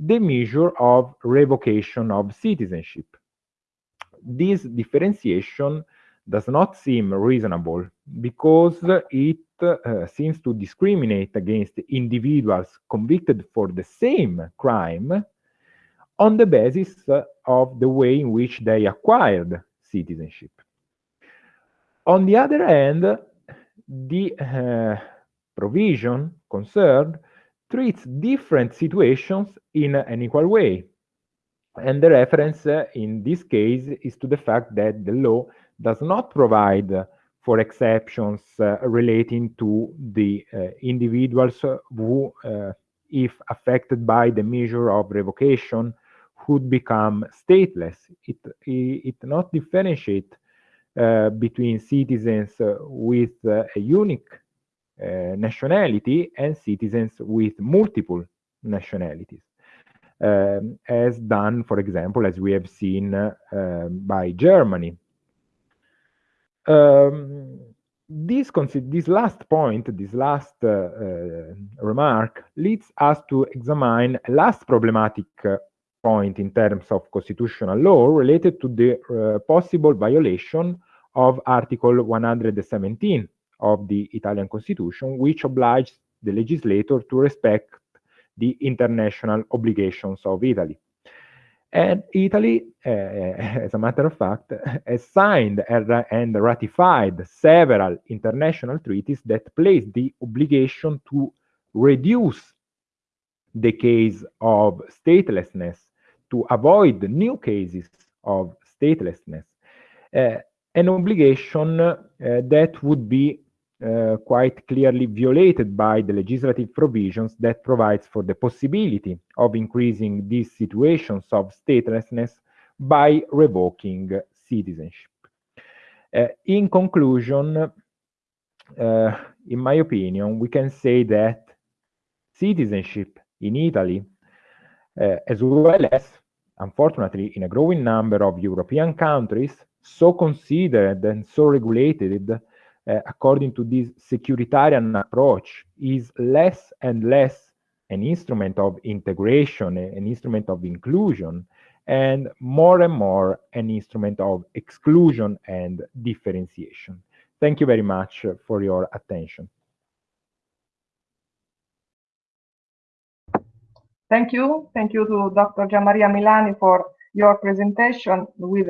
the measure of revocation of citizenship. This differentiation does not seem reasonable because it uh, seems to discriminate against individuals convicted for the same crime on the basis of the way in which they acquired citizenship. On the other hand, the uh, provision concerned treats different situations in an equal way. And the reference uh, in this case is to the fact that the law does not provide for exceptions uh, relating to the uh, individuals who, uh, if affected by the measure of revocation, could become stateless. It, it, not differentiate uh, between citizens with uh, a unique nationality and citizens with multiple nationalities. Um, as done, for example, as we have seen uh, um, by Germany. Um, this, this last point, this last uh, remark, leads us to examine a last problematic point in terms of constitutional law related to the uh, possible violation of Article 117 of the Italian Constitution, which obliges the legislator to respect the international obligations of Italy. And Italy, uh, [laughs] as a matter of fact, has signed and ratified several international treaties that place the obligation to reduce the case of statelessness to avoid new cases of statelessness, uh, an obligation uh, that would be uh, quite clearly violated by the legislative provisions that provides for the possibility of increasing these situations of statelessness by revoking citizenship. Uh, in conclusion, uh, in my opinion, we can say that citizenship in Italy, as well as Unfortunately, in a growing number of European countries, so considered and so regulated Eh, according to this securitarian approach is less and less an instrument of integration, eh, an instrument of inclusion, and more and more an instrument of exclusion and differentiation. Thank you very much for your attention. Thank you. Thank you to Dr. Gianmaria Milani for your presentation with,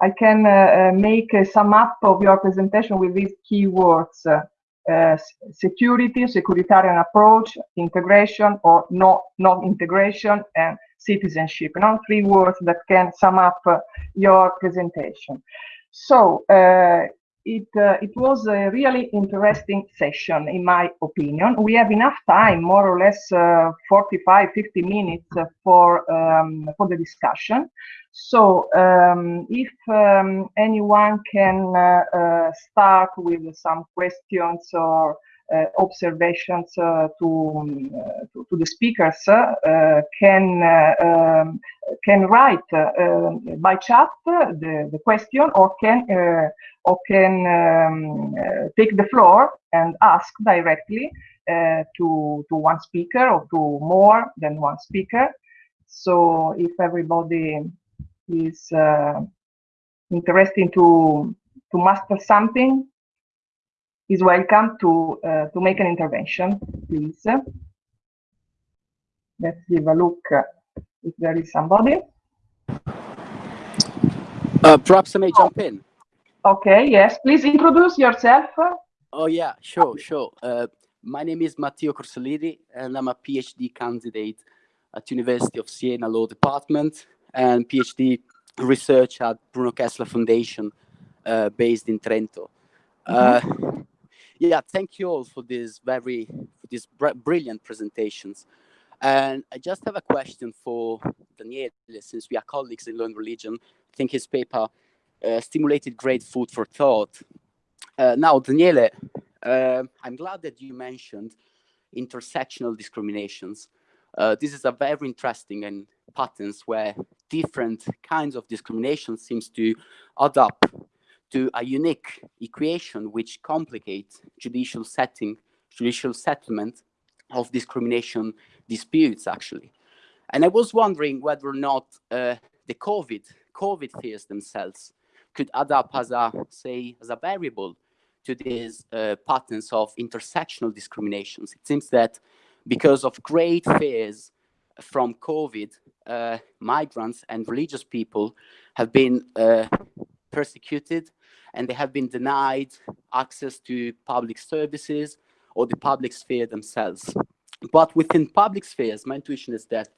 I can uh, make a sum up of your presentation with these keywords. Uh, security, securitarian approach, integration or no, non-integration and citizenship. Now three words that can sum up uh, your presentation. So uh, it, uh, it was a really interesting session, in my opinion. We have enough time, more or less uh, 45, 50 minutes for, um, for the discussion. So um, if um, anyone can uh, start with some questions or observations uh, to, um, to, to the speakers uh, can um, can write by chat the, the question or can or can um, take the floor and ask directly to to one speaker or to more than one speaker. So if everybody is uh, interested to to master something, is welcome to uh, to make an intervention, please. Let's give a look if there is somebody. Uh, perhaps I may jump in. Okay, yes, please introduce yourself. Oh yeah, sure, sure. Uh, my name is Matteo Corsaliri and I'm a PhD candidate at University of Siena Law Department and PhD research at Bruno Kessler Foundation uh, based in Trento. Mm -hmm yeah, thank you all for this very for these br brilliant presentations. And I just have a question for Daniele, since we are colleagues in Learn Religion. I think his paper uh, stimulated great food for thought. Uh, now, Daniele, uh, I'm glad that you mentioned intersectional discriminations. Uh, this is a very interesting and patterns where different kinds of discrimination seems to add up to a unique equation which complicates judicial setting, judicial settlement of discrimination disputes, actually. And I was wondering whether or not uh, the COVID, COVID fears themselves could add up as a, say, as a variable to these uh, patterns of intersectional discriminations. It seems that because of great fears from COVID, uh, migrants and religious people have been uh, persecuted and they have been denied access to public services or the public sphere themselves. But within public spheres, my intuition is that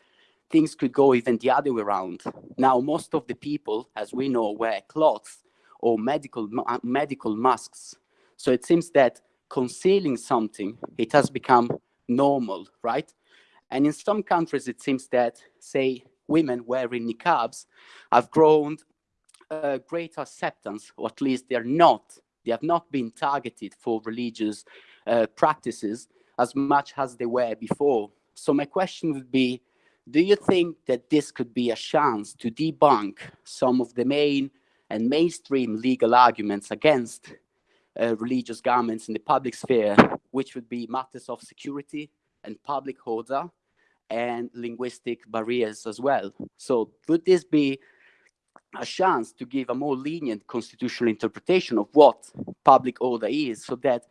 things could go even the other way around. Now, most of the people, as we know, wear cloths or medical, medical masks. So it seems that concealing something, it has become normal, right? And in some countries, it seems that, say, women wearing niqabs have grown uh, great acceptance, or at least they're not, they have not been targeted for religious uh, practices as much as they were before. So my question would be, do you think that this could be a chance to debunk some of the main and mainstream legal arguments against uh, religious garments in the public sphere, which would be matters of security and public order and linguistic barriers as well. So would this be a chance to give a more lenient constitutional interpretation of what public order is so that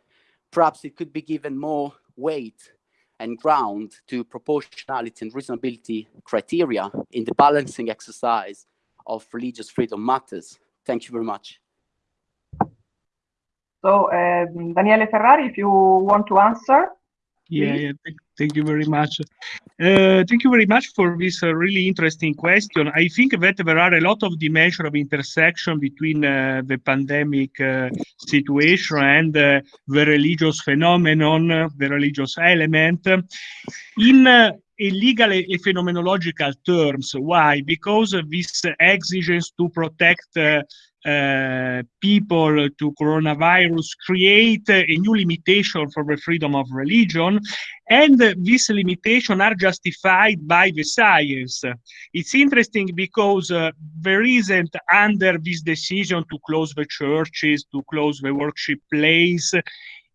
perhaps it could be given more weight and ground to proportionality and reasonability criteria in the balancing exercise of religious freedom matters. Thank you very much. So, um, Daniele Ferrari, if you want to answer. Yeah, yeah thank, thank, you very much. Uh, thank you very much for this uh, really interesting question. I think that there are a lot of dimensions of intersection between uh, the pandemic uh, situation and uh, the religious phenomenon, the religious element. In uh, legal and phenomenological terms. Why? Because this exigence to protect uh, people to coronavirus create a new limitation for the freedom of religion and this limitation are justified by the science. It's interesting because uh, there isn't under this decision to close the churches to close the worship place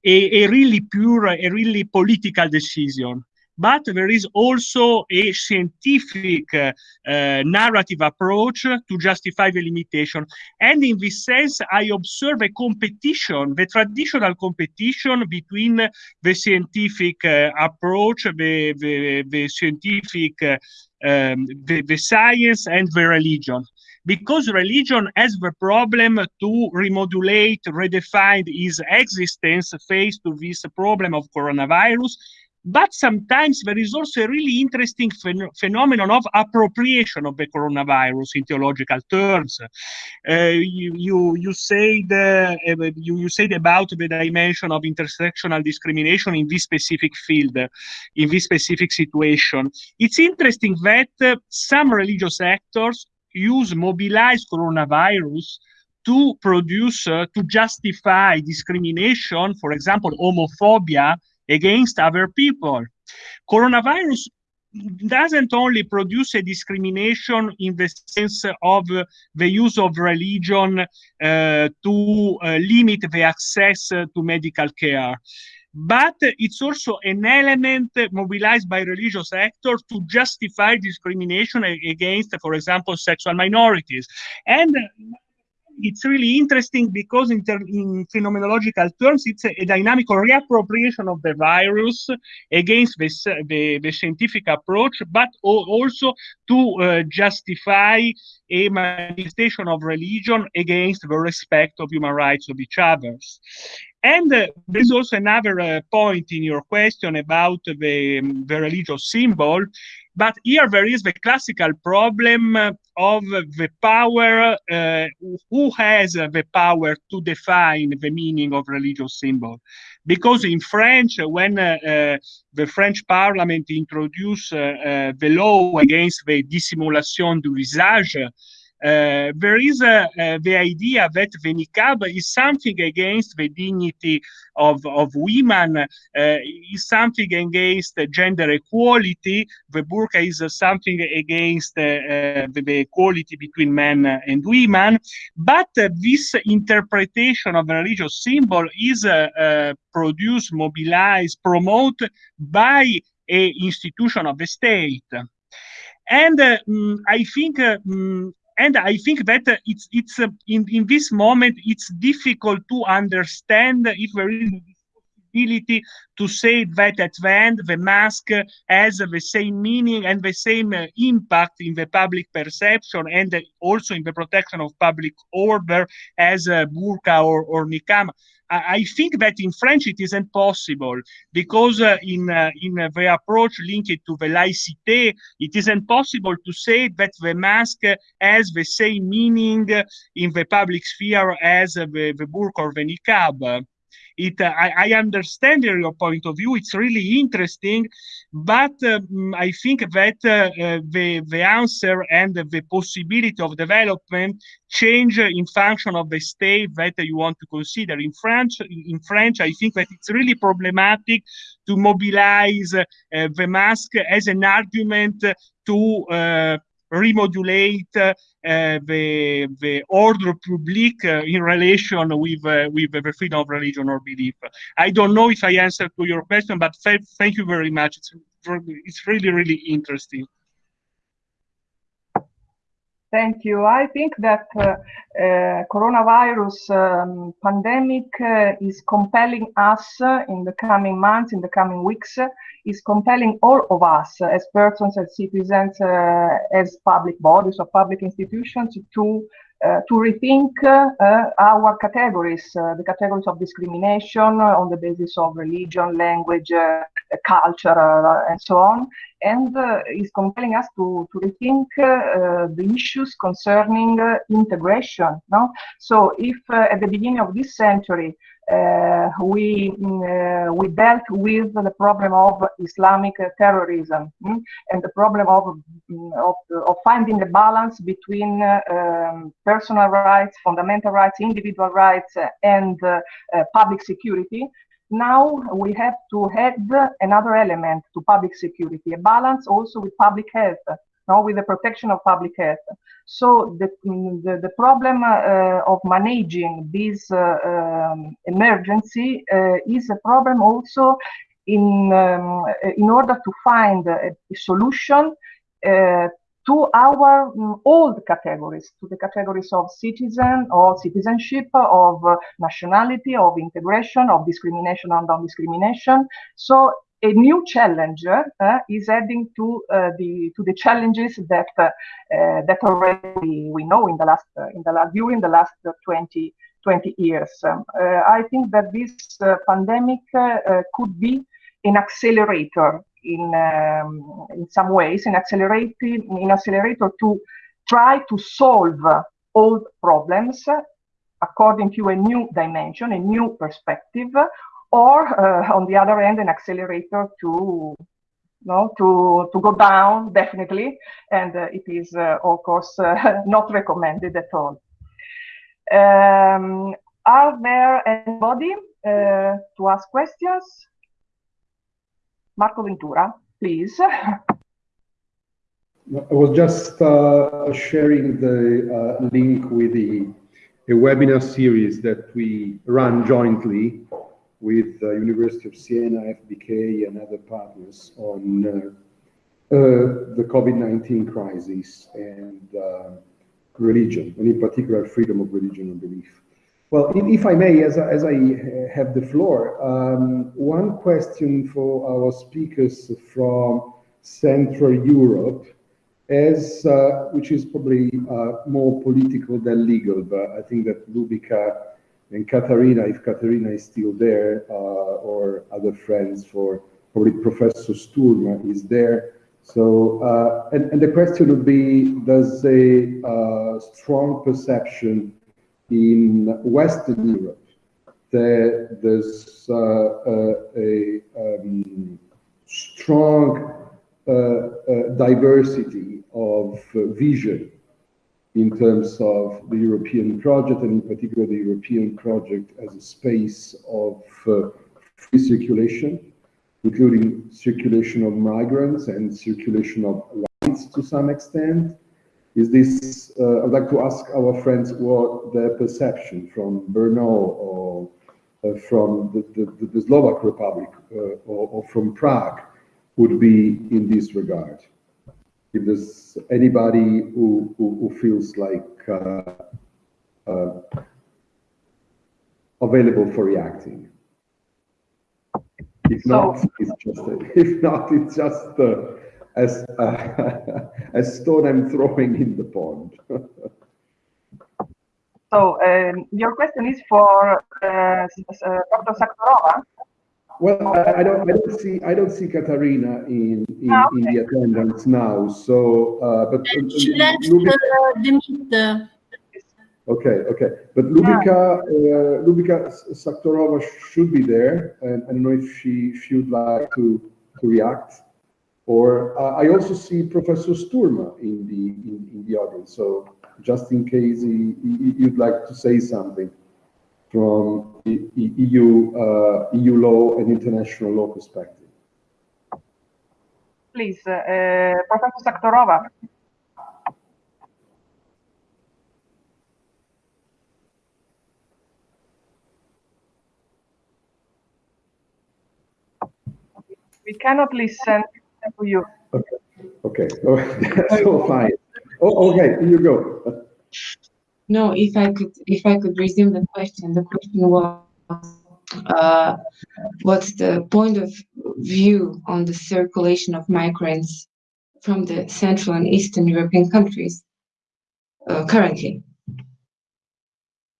a, a really pure a really political decision but there is also a scientific uh, uh, narrative approach to justify the limitation. And in this sense, I observe a competition, the traditional competition between the scientific uh, approach, the, the, the scientific uh, um, the, the science and the religion because religion has the problem to remodulate, redefine its existence faced to this problem of coronavirus. But sometimes there is also a really interesting phen phenomenon of appropriation of the coronavirus in theological terms. Uh, you, you, you, said, uh, you, you said about the dimension of intersectional discrimination in this specific field, in this specific situation. It's interesting that uh, some religious actors use mobilize coronavirus to produce, uh, to justify discrimination, for example, homophobia against other people. Coronavirus doesn't only produce a discrimination in the sense of uh, the use of religion uh, to uh, limit the access to medical care but it's also an element mobilized by religious actors to justify discrimination against, for example, sexual minorities. And it's really interesting because in, in phenomenological terms, it's a, a, dynamic reappropriation of the virus against the, the, the scientific approach, but also to uh, justify a manifestation of religion against the respect of human rights of each others. And uh, there's also another uh, point in your question about the, the religious symbol. But here there is the classical problem of the power, uh, who has the power to define the meaning of religious symbol. Because in French, when uh, uh, the French parliament introduced uh, uh, the law against the dissimulation du visage, uh, there is a, the idea that the niqab is something against the dignity of, of women, uh, is something against gender equality. The burqa is something against uh, the, the, equality between men and women. But this interpretation of a religious symbol is produced, mobilized, promoted by a institution of the state. And uh, mm, I think uh, mm, and I think that uh, it's it's uh, in in this moment it's difficult to understand if there is possibility to say that at the end the mask has the same meaning and the same uh, impact in the public perception and also in the protection of public order as a burqa or, or niqab. I think that in French it isn't possible because uh, in uh, in the approach linked to the laïcité, it isn't possible to say that the mask has the same meaning in the public sphere as the, the burqa or the niqab it uh, I, I, understand your point of view. It's really interesting but um, i think that uh, uh, the the answer and the possibility of development change in function of the state that you want to consider. In french in french i think that it's really problematic to mobilize uh, the mask as an argument to uh, remodulate uh, the, the order public uh, in relation with, uh, with the freedom of religion or belief. I don't know if I answered to your question, but thank you very much. It's, it's really, really interesting. Thank you. I think that uh, uh, coronavirus um, pandemic uh, is compelling us in the coming months, in the coming weeks, is compelling all of us as persons, as citizens, as public bodies or public institutions to to rethink uh, our categories, uh, the categories of discrimination on the basis of religion, language, culture, and so on, and is compelling us to, to rethink the issues concerning integration. No? So if at the beginning of this century, uh, we uh, we dealt with the problem of Islamic terrorism mm, and the problem of, mm, of, of finding a balance between uh, um, personal rights, fundamental rights, individual rights, and uh, uh, public security. Now we have to add another element to public security, a balance also with public health no, with the protection of public health. So the, the, the problem uh, of managing this uh, um, emergency uh, is a problem also in, um, in order to find a, a solution uh, to our um, old categories, to the categories of citizen or citizenship, of uh, nationality, of integration, of discrimination and non-discrimination. So a new challenger uh, is adding to uh, the to the challenges that uh, that already we know in the last in the last during the last 20 20 years. Um, I think that this pandemic could be an accelerator in um, in some ways, an accelerating an accelerator to try to solve old problems according to a new dimension, a new perspective, or uh, on the other end, an accelerator to no, to, to go down, definitely, and uh, it is, uh, of course, uh, [laughs] not recommended at all. Um, are there anybody uh, to ask questions? Marco Ventura, please. [laughs] I was just uh, sharing the link with the a webinar series that we run jointly with the University of Siena, FBK, and other partners on uh, uh, the COVID-19 crisis and uh, religion, and in particular, freedom of religion and belief. Well, if I may, as I, as I have the floor, um, one question for our speakers from Central Europe, as uh, which is probably uh, more political than legal, but I think that Lubica and Katarina, if Katarina is still there, uh, or other friends for probably Professor Sturma is there. So, uh, and, and the question would be, does a uh, strong perception in Western Europe that there's uh, a um, strong diversity of vision in terms of the European project, and in particular the European project as a space of uh, free circulation, including circulation of migrants and circulation of rights to some extent. Is this, uh, I'd like to ask our friends what their perception from Brno or uh, from the, the, the, Slovak Republic uh, or, or from Prague would be in this regard if there's anybody who, who, who feels like uh, uh, available for reacting. If so, not, it's just [laughs] if not, it's just uh, as uh, a stone I'm throwing in the pond. [laughs] so um, your question is for uh, Dr. Saktorova. Well, I, I, don't, I don't see, I don't see Katarina in in, ah, okay. in the attendance now. So, uh, but uh, she left uh, the meet. Okay, okay, but Lubica, uh, Lubica Saktorova should be there, and I don't know if she if you'd like to to react. Or uh, I also see Professor Sturma in the in, in the audience. So just in case he, he, you'd like to say something from EU, uh, EU law and international law perspective. Please, uh, uh, Professor Saktorova. We cannot listen to you. Okay, okay, oh, [laughs] so fine. Oh, okay, here you go. No, if I could, if I could resume the question, the question was, uh, what's the point of view on the circulation of migrants from the Central and Eastern European countries uh, currently?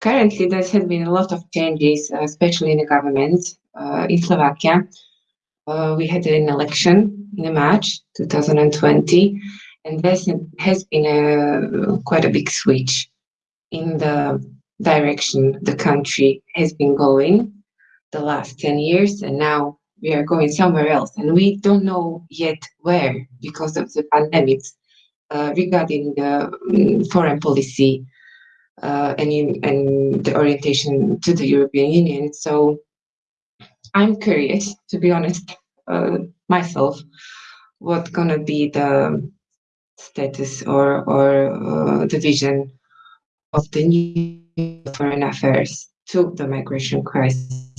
Currently, there has been a lot of changes, uh, especially in the government uh, in Slovakia. Uh, we had an election in March 2020, and there has been a, quite a big switch in the direction the country has been going the last 10 years and now we are going somewhere else and we don't know yet where because of the pandemics uh, regarding the um, foreign policy uh, and, in, and the orientation to the European Union. So I'm curious, to be honest, uh, myself, what's gonna be the status or, or uh, the vision of the new foreign affairs to the migration crisis.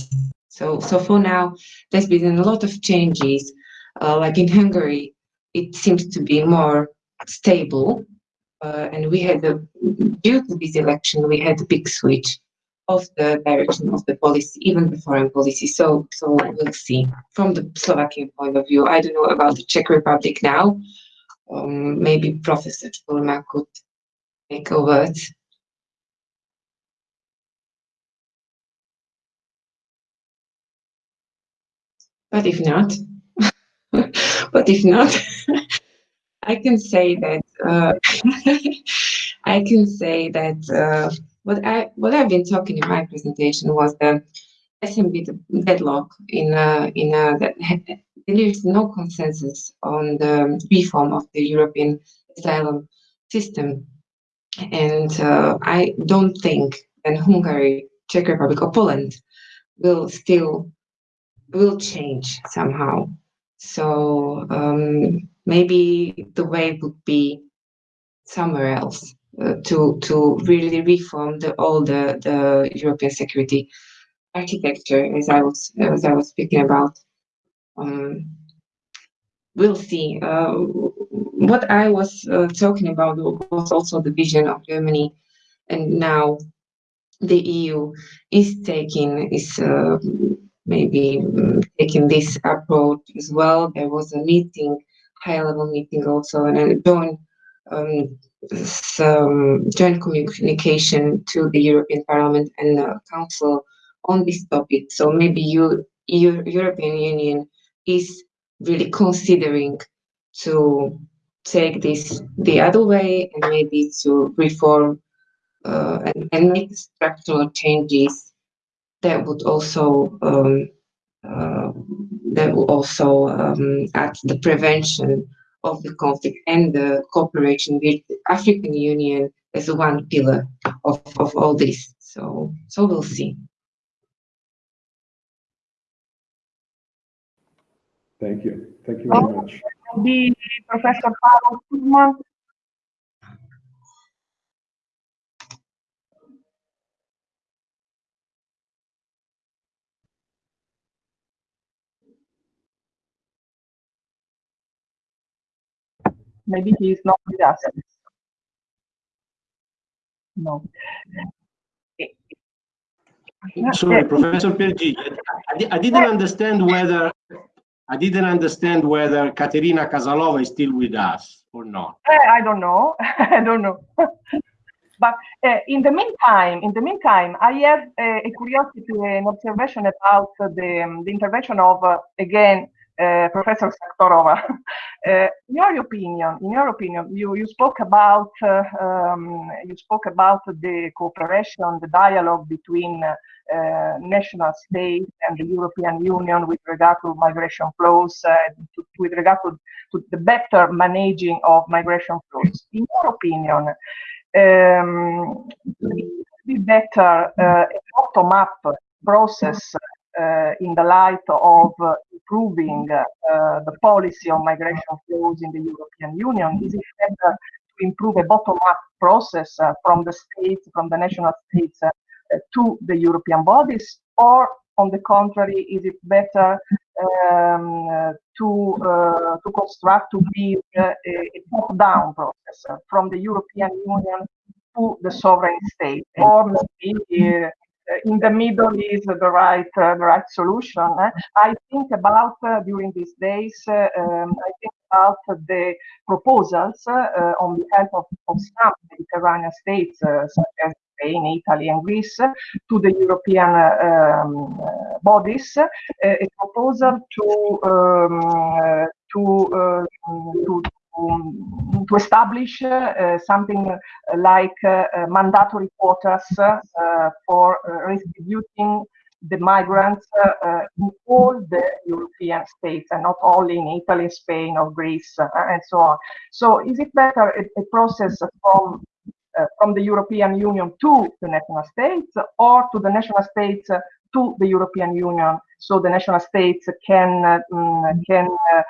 So, so for now, there's been a lot of changes. Uh, like in Hungary, it seems to be more stable. Uh, and we had a, due to this election, we had a big switch of the direction of the policy, even the foreign policy. So, so we'll see. From the Slovakian point of view, I don't know about the Czech Republic now. Um, maybe Professor Sturma could make a word. But if not, [laughs] but if not, [laughs] I can say that uh, [laughs] I can say that uh, what I what I've been talking in my presentation was the SMB deadlock in uh, in uh, that there is no consensus on the reform of the European asylum system, and uh, I don't think that Hungary, Czech Republic, or Poland will still will change somehow. So um, maybe the way would be somewhere else uh, to to really reform the all the European security architecture, as I was as I was speaking about. Um, we'll see. Uh, what I was uh, talking about was also the vision of Germany, and now the EU is taking is uh, maybe um, taking this approach as well. There was a meeting, high level meeting also, and a joint um, some joint communication to the European Parliament and Council on this topic. So maybe you, EU, European Union is really considering to take this the other way and maybe to reform uh, and, and make structural changes that would also um, uh, that will also um, add the prevention of the conflict and the cooperation with the African Union as one pillar of, of all this. So, so we'll see. Thank you. Thank you very much. The Professor Paolo Kuzman. Maybe he is not with us. No. Sorry, Professor Piergi, I, di- I didn't understand whether I didn't understand whether Katerina Casalova is still with us or not. Eh, I don't know. [laughs] I don't know. [laughs] but uh, in the meantime, in the meantime, I have uh, a curiosity, an observation about the, um, the intervention of uh, again uh, Professor Saktorova. Uh, [laughs] in your opinion, in your opinion, you, you spoke about uh, um, you spoke about the cooperation, the dialogue between national states and the European Union with regard to migration flows, to, with regard to, to the better managing of migration flows. In your opinion, um, be better a bottom-up process in the light of uh, improving uh, the policy on migration flows in the European Union? Is it better to improve a bottom-up process from the states, from the national states to the European bodies? Or on the contrary, is it better um, to uh, to construct to build a, a top-down process uh, from the European Union to the sovereign state, or maybe uh, in the middle is the right uh, the right solution. Eh? I think about uh, during these days. Um, I think about the proposals on behalf of, of some Mediterranean states, such as Spain, Italy, and Greece to the European um, bodies a proposal to um, to, uh, to to, to establish uh, something like uh, mandatory quotas uh, for uh, redistributing the migrants uh, uh, in all the European states and not only in Italy, Spain, or Greece, and so on. So, is it better a, a process from from the European Union to the national states, or to the national states to the European Union. So the national states can um, can uh,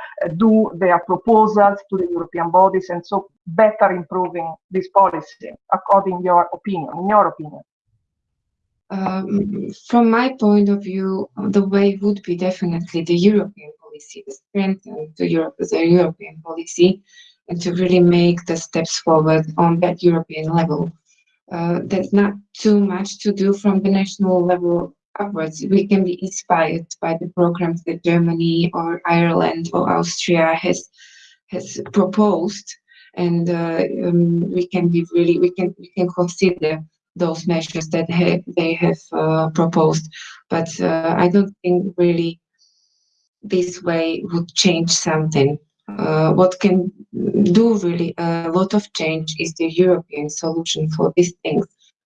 do their proposals to the European bodies and so better improving this policy according your opinion in your opinion. Um, from my point of view the way would be definitely the European policy to strengthen the, Europe, the European policy and to really make the steps forward on that European level. Uh, there's not too much to do from the national level upwards. We can be inspired by the programs that Germany or Ireland or Austria has has proposed, and uh, um, we can be really we can we can consider those measures that ha they have uh, proposed. But uh, I don't think really this way would change something. Uh, what can do really a lot of change is the European solution for these things.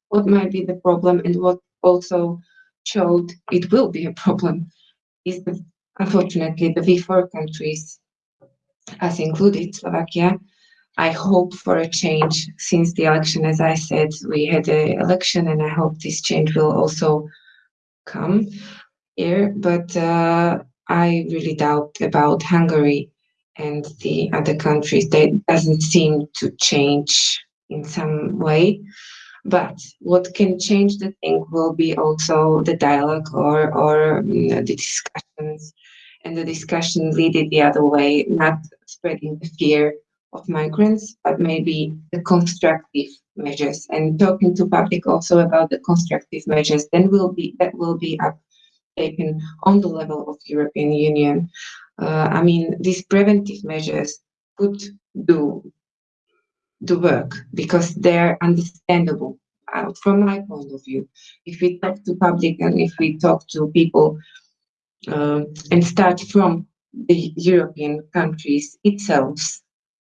What might be the problem and what also showed it will be a problem is the, unfortunately the V4 countries, as included Slovakia, I hope for a change since the election. As I said, we had an election and I hope this change will also come here. But uh, I really doubt about Hungary and the other countries. They doesn't seem to change in some way. But what can change the thing will be also the dialogue or, or you know, the discussions and the discussion leading the other way, not spreading the fear of migrants, but maybe the constructive measures and talking to public also about the constructive measures, then will be that will be up taken on the level of European Union. Uh, I mean, these preventive measures could do the work because they're understandable uh, from my point of view. If we talk to public and if we talk to people uh, and start from the European countries itself,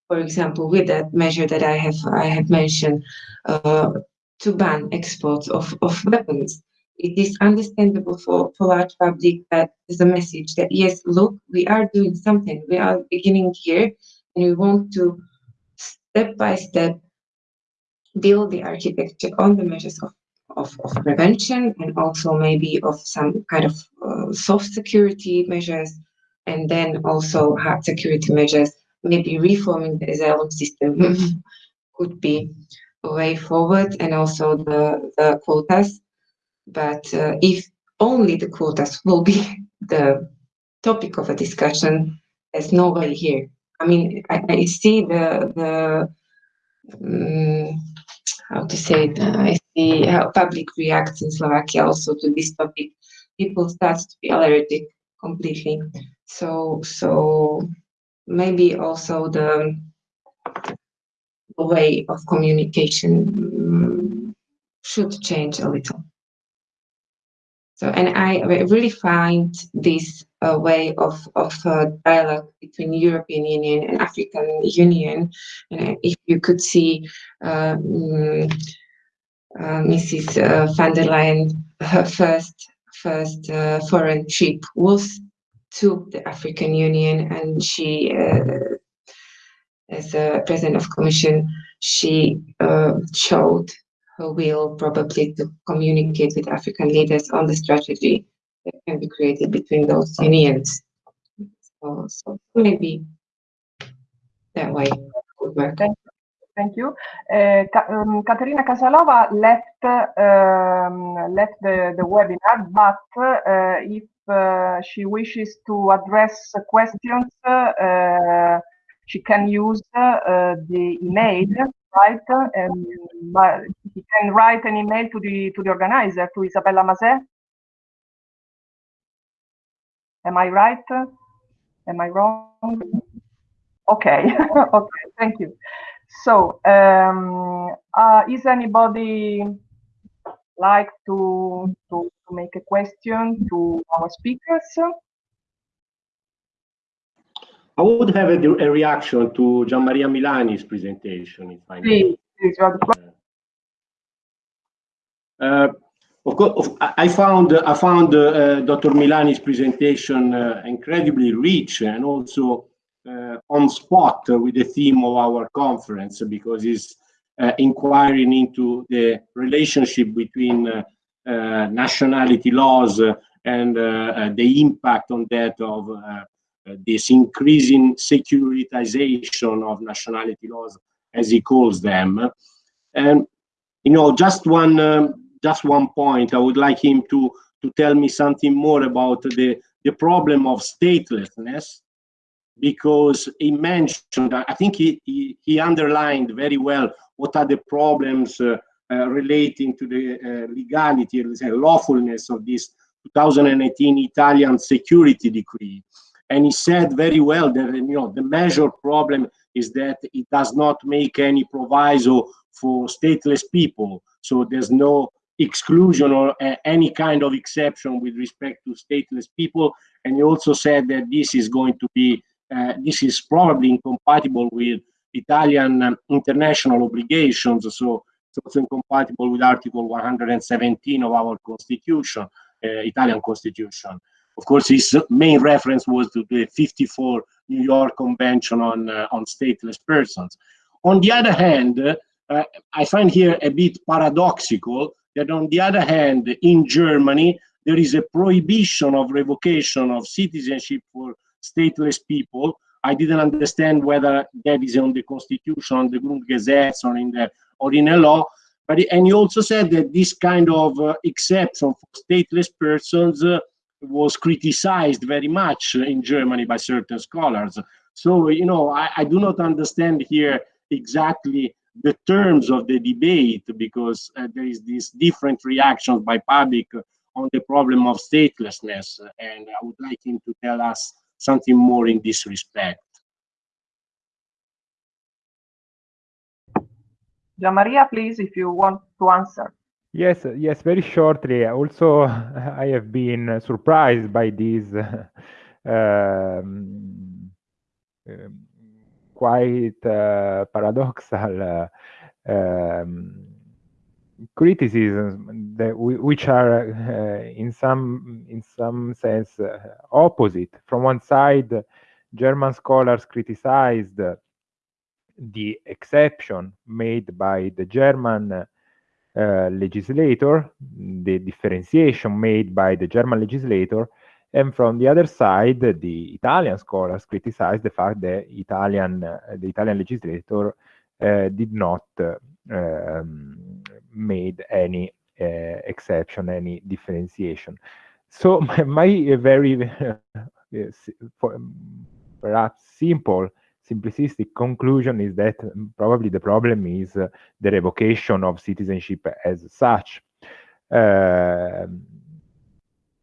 for example, with that measure that I have I have mentioned, uh, to ban exports of, of weapons it is understandable for, for large public that is a message that yes, look, we are doing something. We are beginning here and we want to step by step build the architecture on the measures of, of, of prevention and also maybe of some kind of uh, soft security measures and then also hard security measures, maybe reforming the asylum system [laughs] could be a way forward and also the, the quotas but uh, if only the quotas will be [laughs] the topic of a discussion, there's no way here. I mean, I, I see the the um, how to say it. I see how public reacts in Slovakia also to this topic. People start to be allergic completely. So so maybe also the, way of communication um, should change a little. So, and I really find this uh, way of, of uh, dialogue between European Union and African Union, and if you could see um, uh, Mrs. Uh, von der Leyen, her first first uh, foreign trip was to the African Union, and she, as a president of commission, she showed will probably to communicate with African leaders on the strategy that can be created between those unions. So, so maybe that way would work. Thank you. Uh, um, Caterina Casalova left um, left the, the webinar, but uh, if uh, she wishes to address questions, uh, she can use uh, the email right? Um, but he can write an email to the to the organizer, to Isabella Mazet. Am I right? Am I wrong? Okay, [laughs] okay, thank you. So, um, uh, is anybody like to, to to make a question to our speakers? I would have a, a reaction to Gian Maria Milani's presentation, if I may. Uh, of course, I found I found uh, Dr. Milani's presentation uh, incredibly rich and also uh, on spot with the theme of our conference because it's uh, inquiring into the relationship between uh, nationality laws and the impact on that of uh, this increasing securitization of nationality laws, as he calls them. And you know, just one um, just one point, I would like him to to tell me something more about the the problem of statelessness, because he mentioned, I think he he, he underlined very well what are the problems uh, relating to the legality, let's lawfulness of this 2018 Italian security decree. And he said very well that you know the major problem is that it does not make any proviso for stateless people. So there's no exclusion or uh, any kind of exception with respect to stateless people. And he also said that this is going to be, uh, this is probably incompatible with Italian um, international obligations. So it's also incompatible with Article 117 of our constitution, uh, Italian constitution. Of course, his main reference was to the 54 New York Convention on, uh, on stateless persons. On the other hand, uh, I find here a bit paradoxical that on the other hand, in Germany, there is a prohibition of revocation of citizenship for stateless people. I didn't understand whether that is on the constitution, on the Grundgesetz, or in the or in a law. But and he also said that this kind of uh, exception for stateless persons uh, was criticized very much in Germany by certain scholars. So you know, I, I do not understand here exactly the terms of the debate because uh, there is these different reactions by public on the problem of statelessness and i would like him to tell us something more in this respect Gian Maria, please, if you want to answer. Yes, yes, very shortly. Also, [laughs] I have been surprised by these [laughs] um, um, quite uh, paradoxal uh, um, criticisms that which are uh, in some in some sense opposite. From one side, German scholars criticized the exception made by the German uh, legislator, the differentiation made by the German legislator, and from the other side, the Italian scholars criticized the fact that Italian, uh, the Italian legislator uh, did not uh, um, made any uh, exception, any differentiation. So [laughs] my, my very [laughs] perhaps simple, simplistic conclusion is that probably the problem is the revocation of citizenship as such. Uh,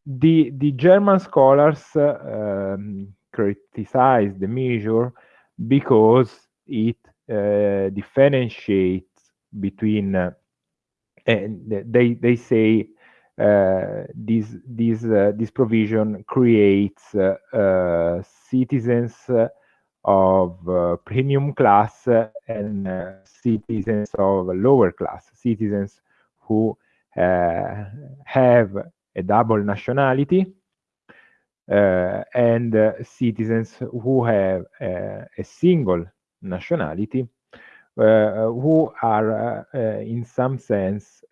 the, the German scholars uh, um, criticize the measure because it uh, differentiates between, uh, and they, they say uh, this, this, uh, this provision creates uh, citizens of premium class and citizens of lower class, citizens who have a double nationality uh, and uh, citizens who have uh, a single nationality who are in some sense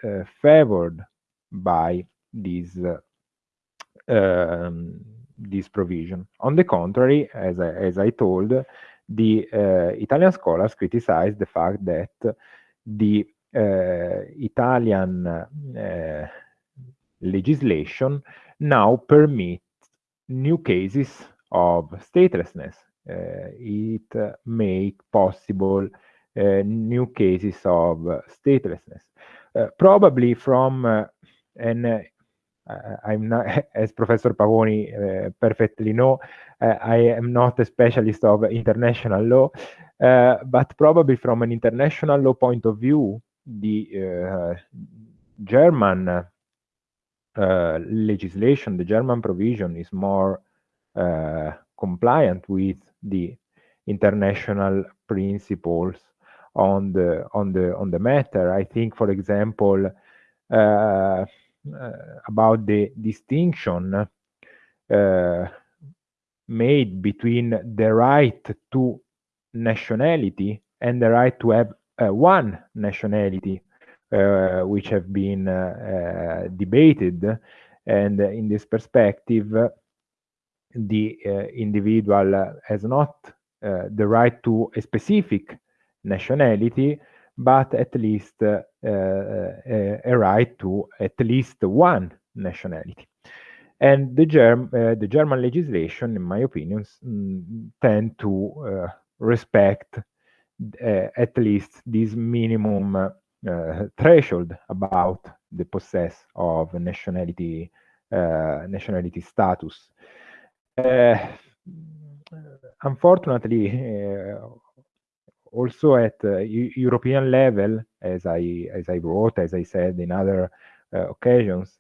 favored by this um, this provision. On the contrary, as I, as I told, the uh, Italian scholars criticized the fact that the uh, Italian uh, legislation now permits new cases of statelessness. Uh, it uh, make possible uh, new cases of statelessness. Uh, probably from, uh, I'm not, [laughs] as Professor Pavoni perfectly know, I am not a specialist of international law, but probably from an international law point of view, the German uh, legislation, the German provision is more uh, compliant with the international principles on the on the on the matter. I think, for example, uh, uh about the distinction uh, made between the right to nationality and the right to have one nationality uh, which have been uh, uh, debated. And in this perspective, the individual has not the right to a specific nationality, but at least uh, uh, a right to at least one nationality. And the, Germ uh, the German legislation, in my opinion, mm, tend to respect at least this minimum threshold about the possess of nationality nationality status. unfortunately, also at uh, European level, as I as I wrote, as I said in other uh, occasions,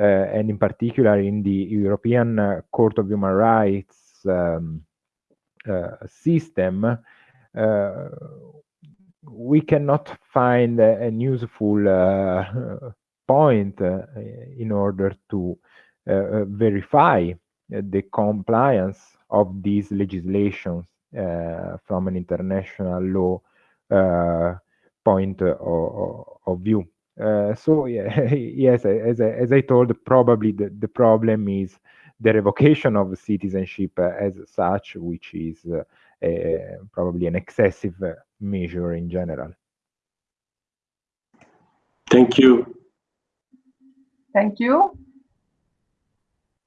uh, and in particular in the European Court of Human Rights um, system, we cannot find a, useful point in order to verify the compliance of these legislations from an international law uh, point of, of view. Uh, so yeah, [laughs] yes, as I, as I told, probably the, the problem is the revocation of citizenship as such, which is a, probably an excessive measure in general. Thank you. Thank you.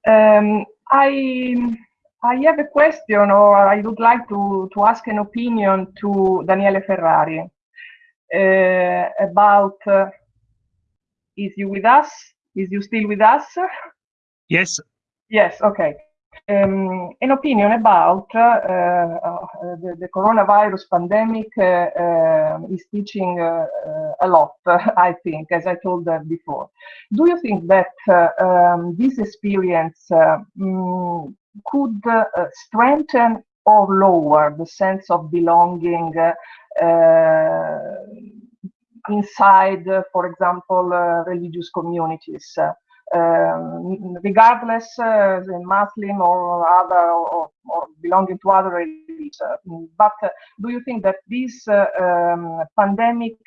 Um, I I have a question, or I would like to, to ask an opinion to Daniele Ferrari uh, about. Uh, is you with us? Is you still with us? Yes. Yes. Okay. Um, an opinion about uh, uh, the, the, coronavirus pandemic uh, is teaching uh, uh, a lot, [laughs] I think, as I told before. Do you think that um, this experience um, could uh, strengthen or lower the sense of belonging uh, inside, for example, religious communities. Um, regardless uh, Muslim or other or, or, belonging to other religions. but uh, do you think that this uh, um, pandemic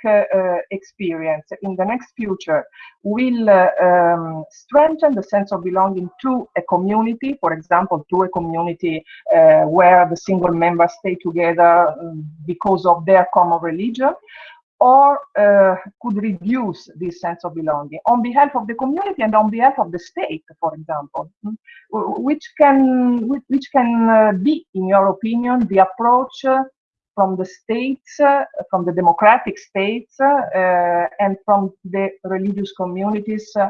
experience in the next future will um, strengthen the sense of belonging to a community, for example, to a community where the single members stay together um, because of their common religion? Or uh, could reduce this sense of belonging on behalf of the community and on behalf of the state, for example, hmm? which can which can uh, be, in your opinion, the approach uh, from the states, uh, from the democratic states, uh, and from the religious communities uh,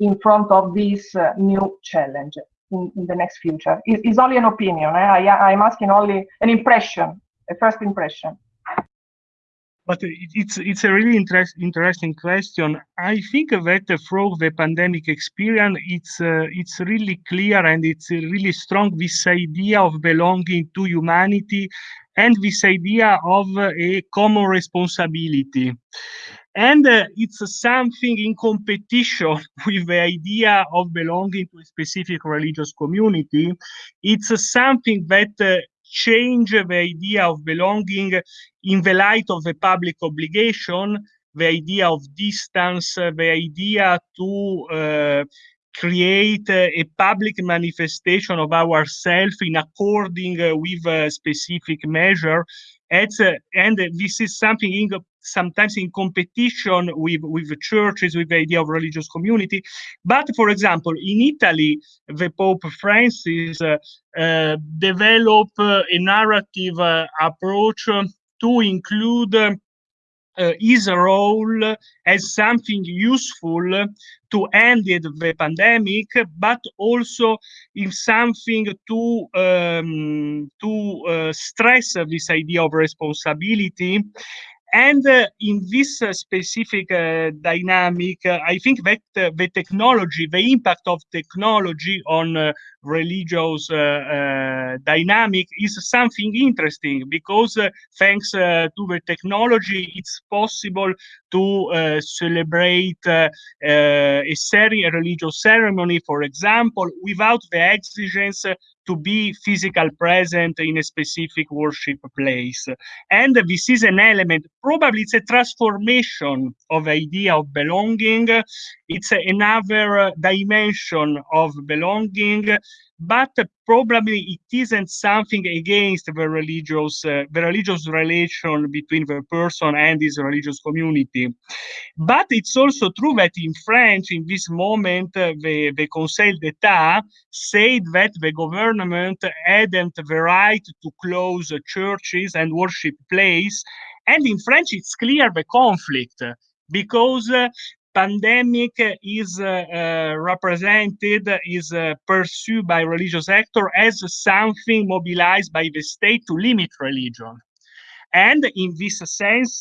in front of this new challenge in, in, the next future? It, it's only an opinion. Eh? I, I'm asking only an impression, a first impression but it's it's a really interest, interesting question. I think that through the pandemic experience, it's uh, it's really clear and it's really strong this idea of belonging to humanity and this idea of a common responsibility. And uh, it's something in competition [laughs] with the idea of belonging to a specific religious community. It's something that uh, change the idea of belonging in the light of the public obligation, the idea of distance, the idea to uh, create a public manifestation of ourselves in according uh, with a specific measure. uh, and this is something in sometimes in competition with, with churches, with the idea of religious community. But for example, in Italy, the Pope Francis uh, uh, developed a narrative uh, approach to include uh, his role as something useful to end the pandemic, but also in something to um, to uh, stress this idea of responsibility and uh, in this uh, specific uh, dynamic, uh, I think that uh, the technology, the impact of technology on uh, religious dynamic is something interesting because thanks to the technology, it's possible to celebrate a, a religious ceremony, for example, without the exigence to be physical present in a specific worship place. And this is an element, probably it's a transformation of idea of belonging. It's another dimension of belonging but probably it isn't something against the religious uh, the religious relation between the person and his religious community. But it's also true that in french in this moment uh, the, the conseil d'etat said that the government hadn't the right to close churches and worship places and in french it's clear the conflict because uh, pandemic is uh, uh, represented, is uh, pursued by religious actor as something mobilized by the state to limit religion. And in this sense,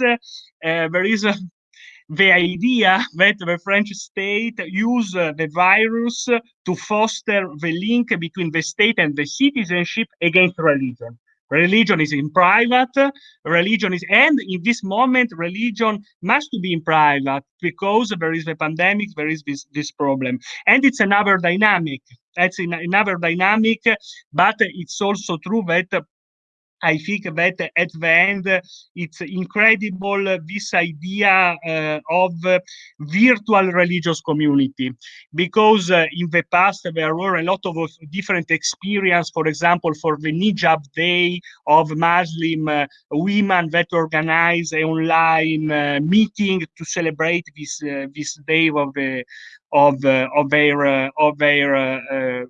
there is a [laughs] the idea that the French state use the virus to foster the link between the state and the citizenship against religion. Religion is in private, religion is, and in this moment, religion must be in private because there is the pandemic, there is this, this problem. And it's another dynamic. That's another dynamic, but it's also true that I think that at the end, it's incredible uh, this idea uh, of uh, virtual religious community, because uh, in the past there were a lot of different experience. For example, for the Hijab Day of Muslim uh, women that organize an online uh, meeting to celebrate this this day of the of of their of their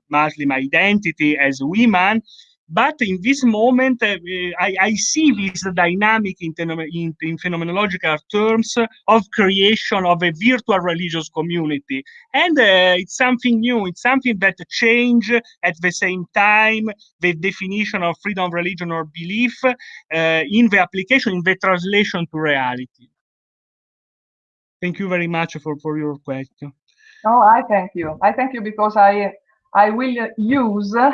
Muslim identity as women but in this moment, uh, I, I, see this dynamic in, in, in, phenomenological terms of creation of a virtual religious community. And uh, it's something new. It's something that change at the same time the definition of freedom of religion or belief uh, in the application, in the translation to reality. Thank you very much for, for your question. No, I thank you. I thank you because I I will use [laughs] uh,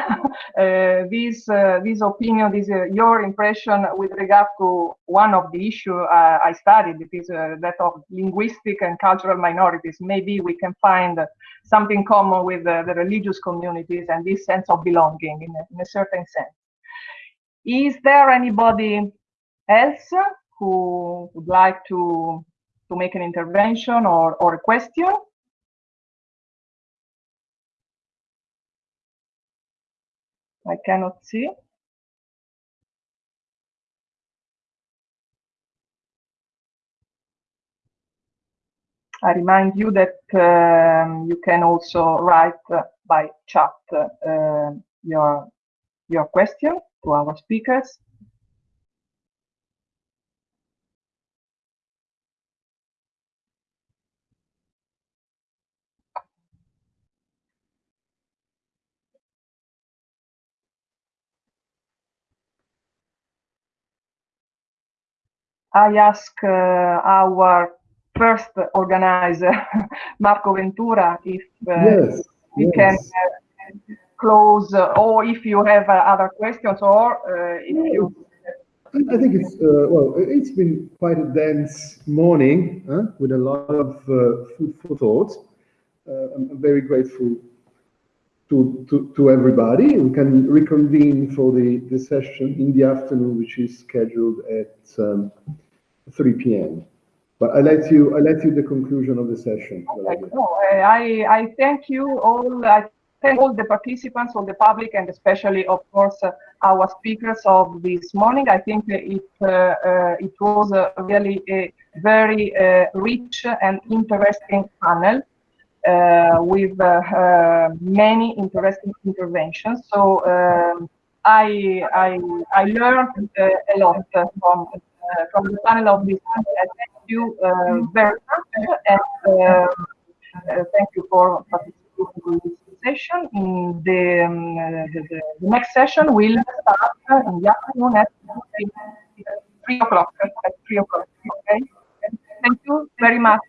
this uh, this opinion, this uh, your impression with regard to one of the issue uh, I studied, it is uh, that of linguistic and cultural minorities. Maybe we can find something common with uh, the religious communities and this sense of belonging in a, in a certain sense. Is there anybody else who would like to to make an intervention or, or a question? I cannot see. I remind you that um, you can also write uh, by chat uh, your your question to our speakers. I ask uh, our first organizer, [laughs] Marco Ventura, if uh, yes, we yes. can uh, close, or if you have other questions, or if you. I think it's well. It's been quite a dense morning huh, with a lot of food for thought. I'm very grateful to, to, everybody. We can reconvene for the, the session in the afternoon, which is scheduled at um, 3 p.m. But I let you I let you the conclusion of the session. Okay. No, I I thank you all. I thank all the participants, all the public, and especially, of course, uh, our speakers of this morning. I think it uh, uh, it was really a very uh, rich and interesting panel. Uh, with uh, many interesting interventions. So um, I, I, I learned a lot from uh, from the panel of this. Thank you uh, very much, and um, uh, thank you for participating in this session. In the, um, the, the, next session will start in the afternoon at three o'clock. At three o'clock. Okay. Thank you very much.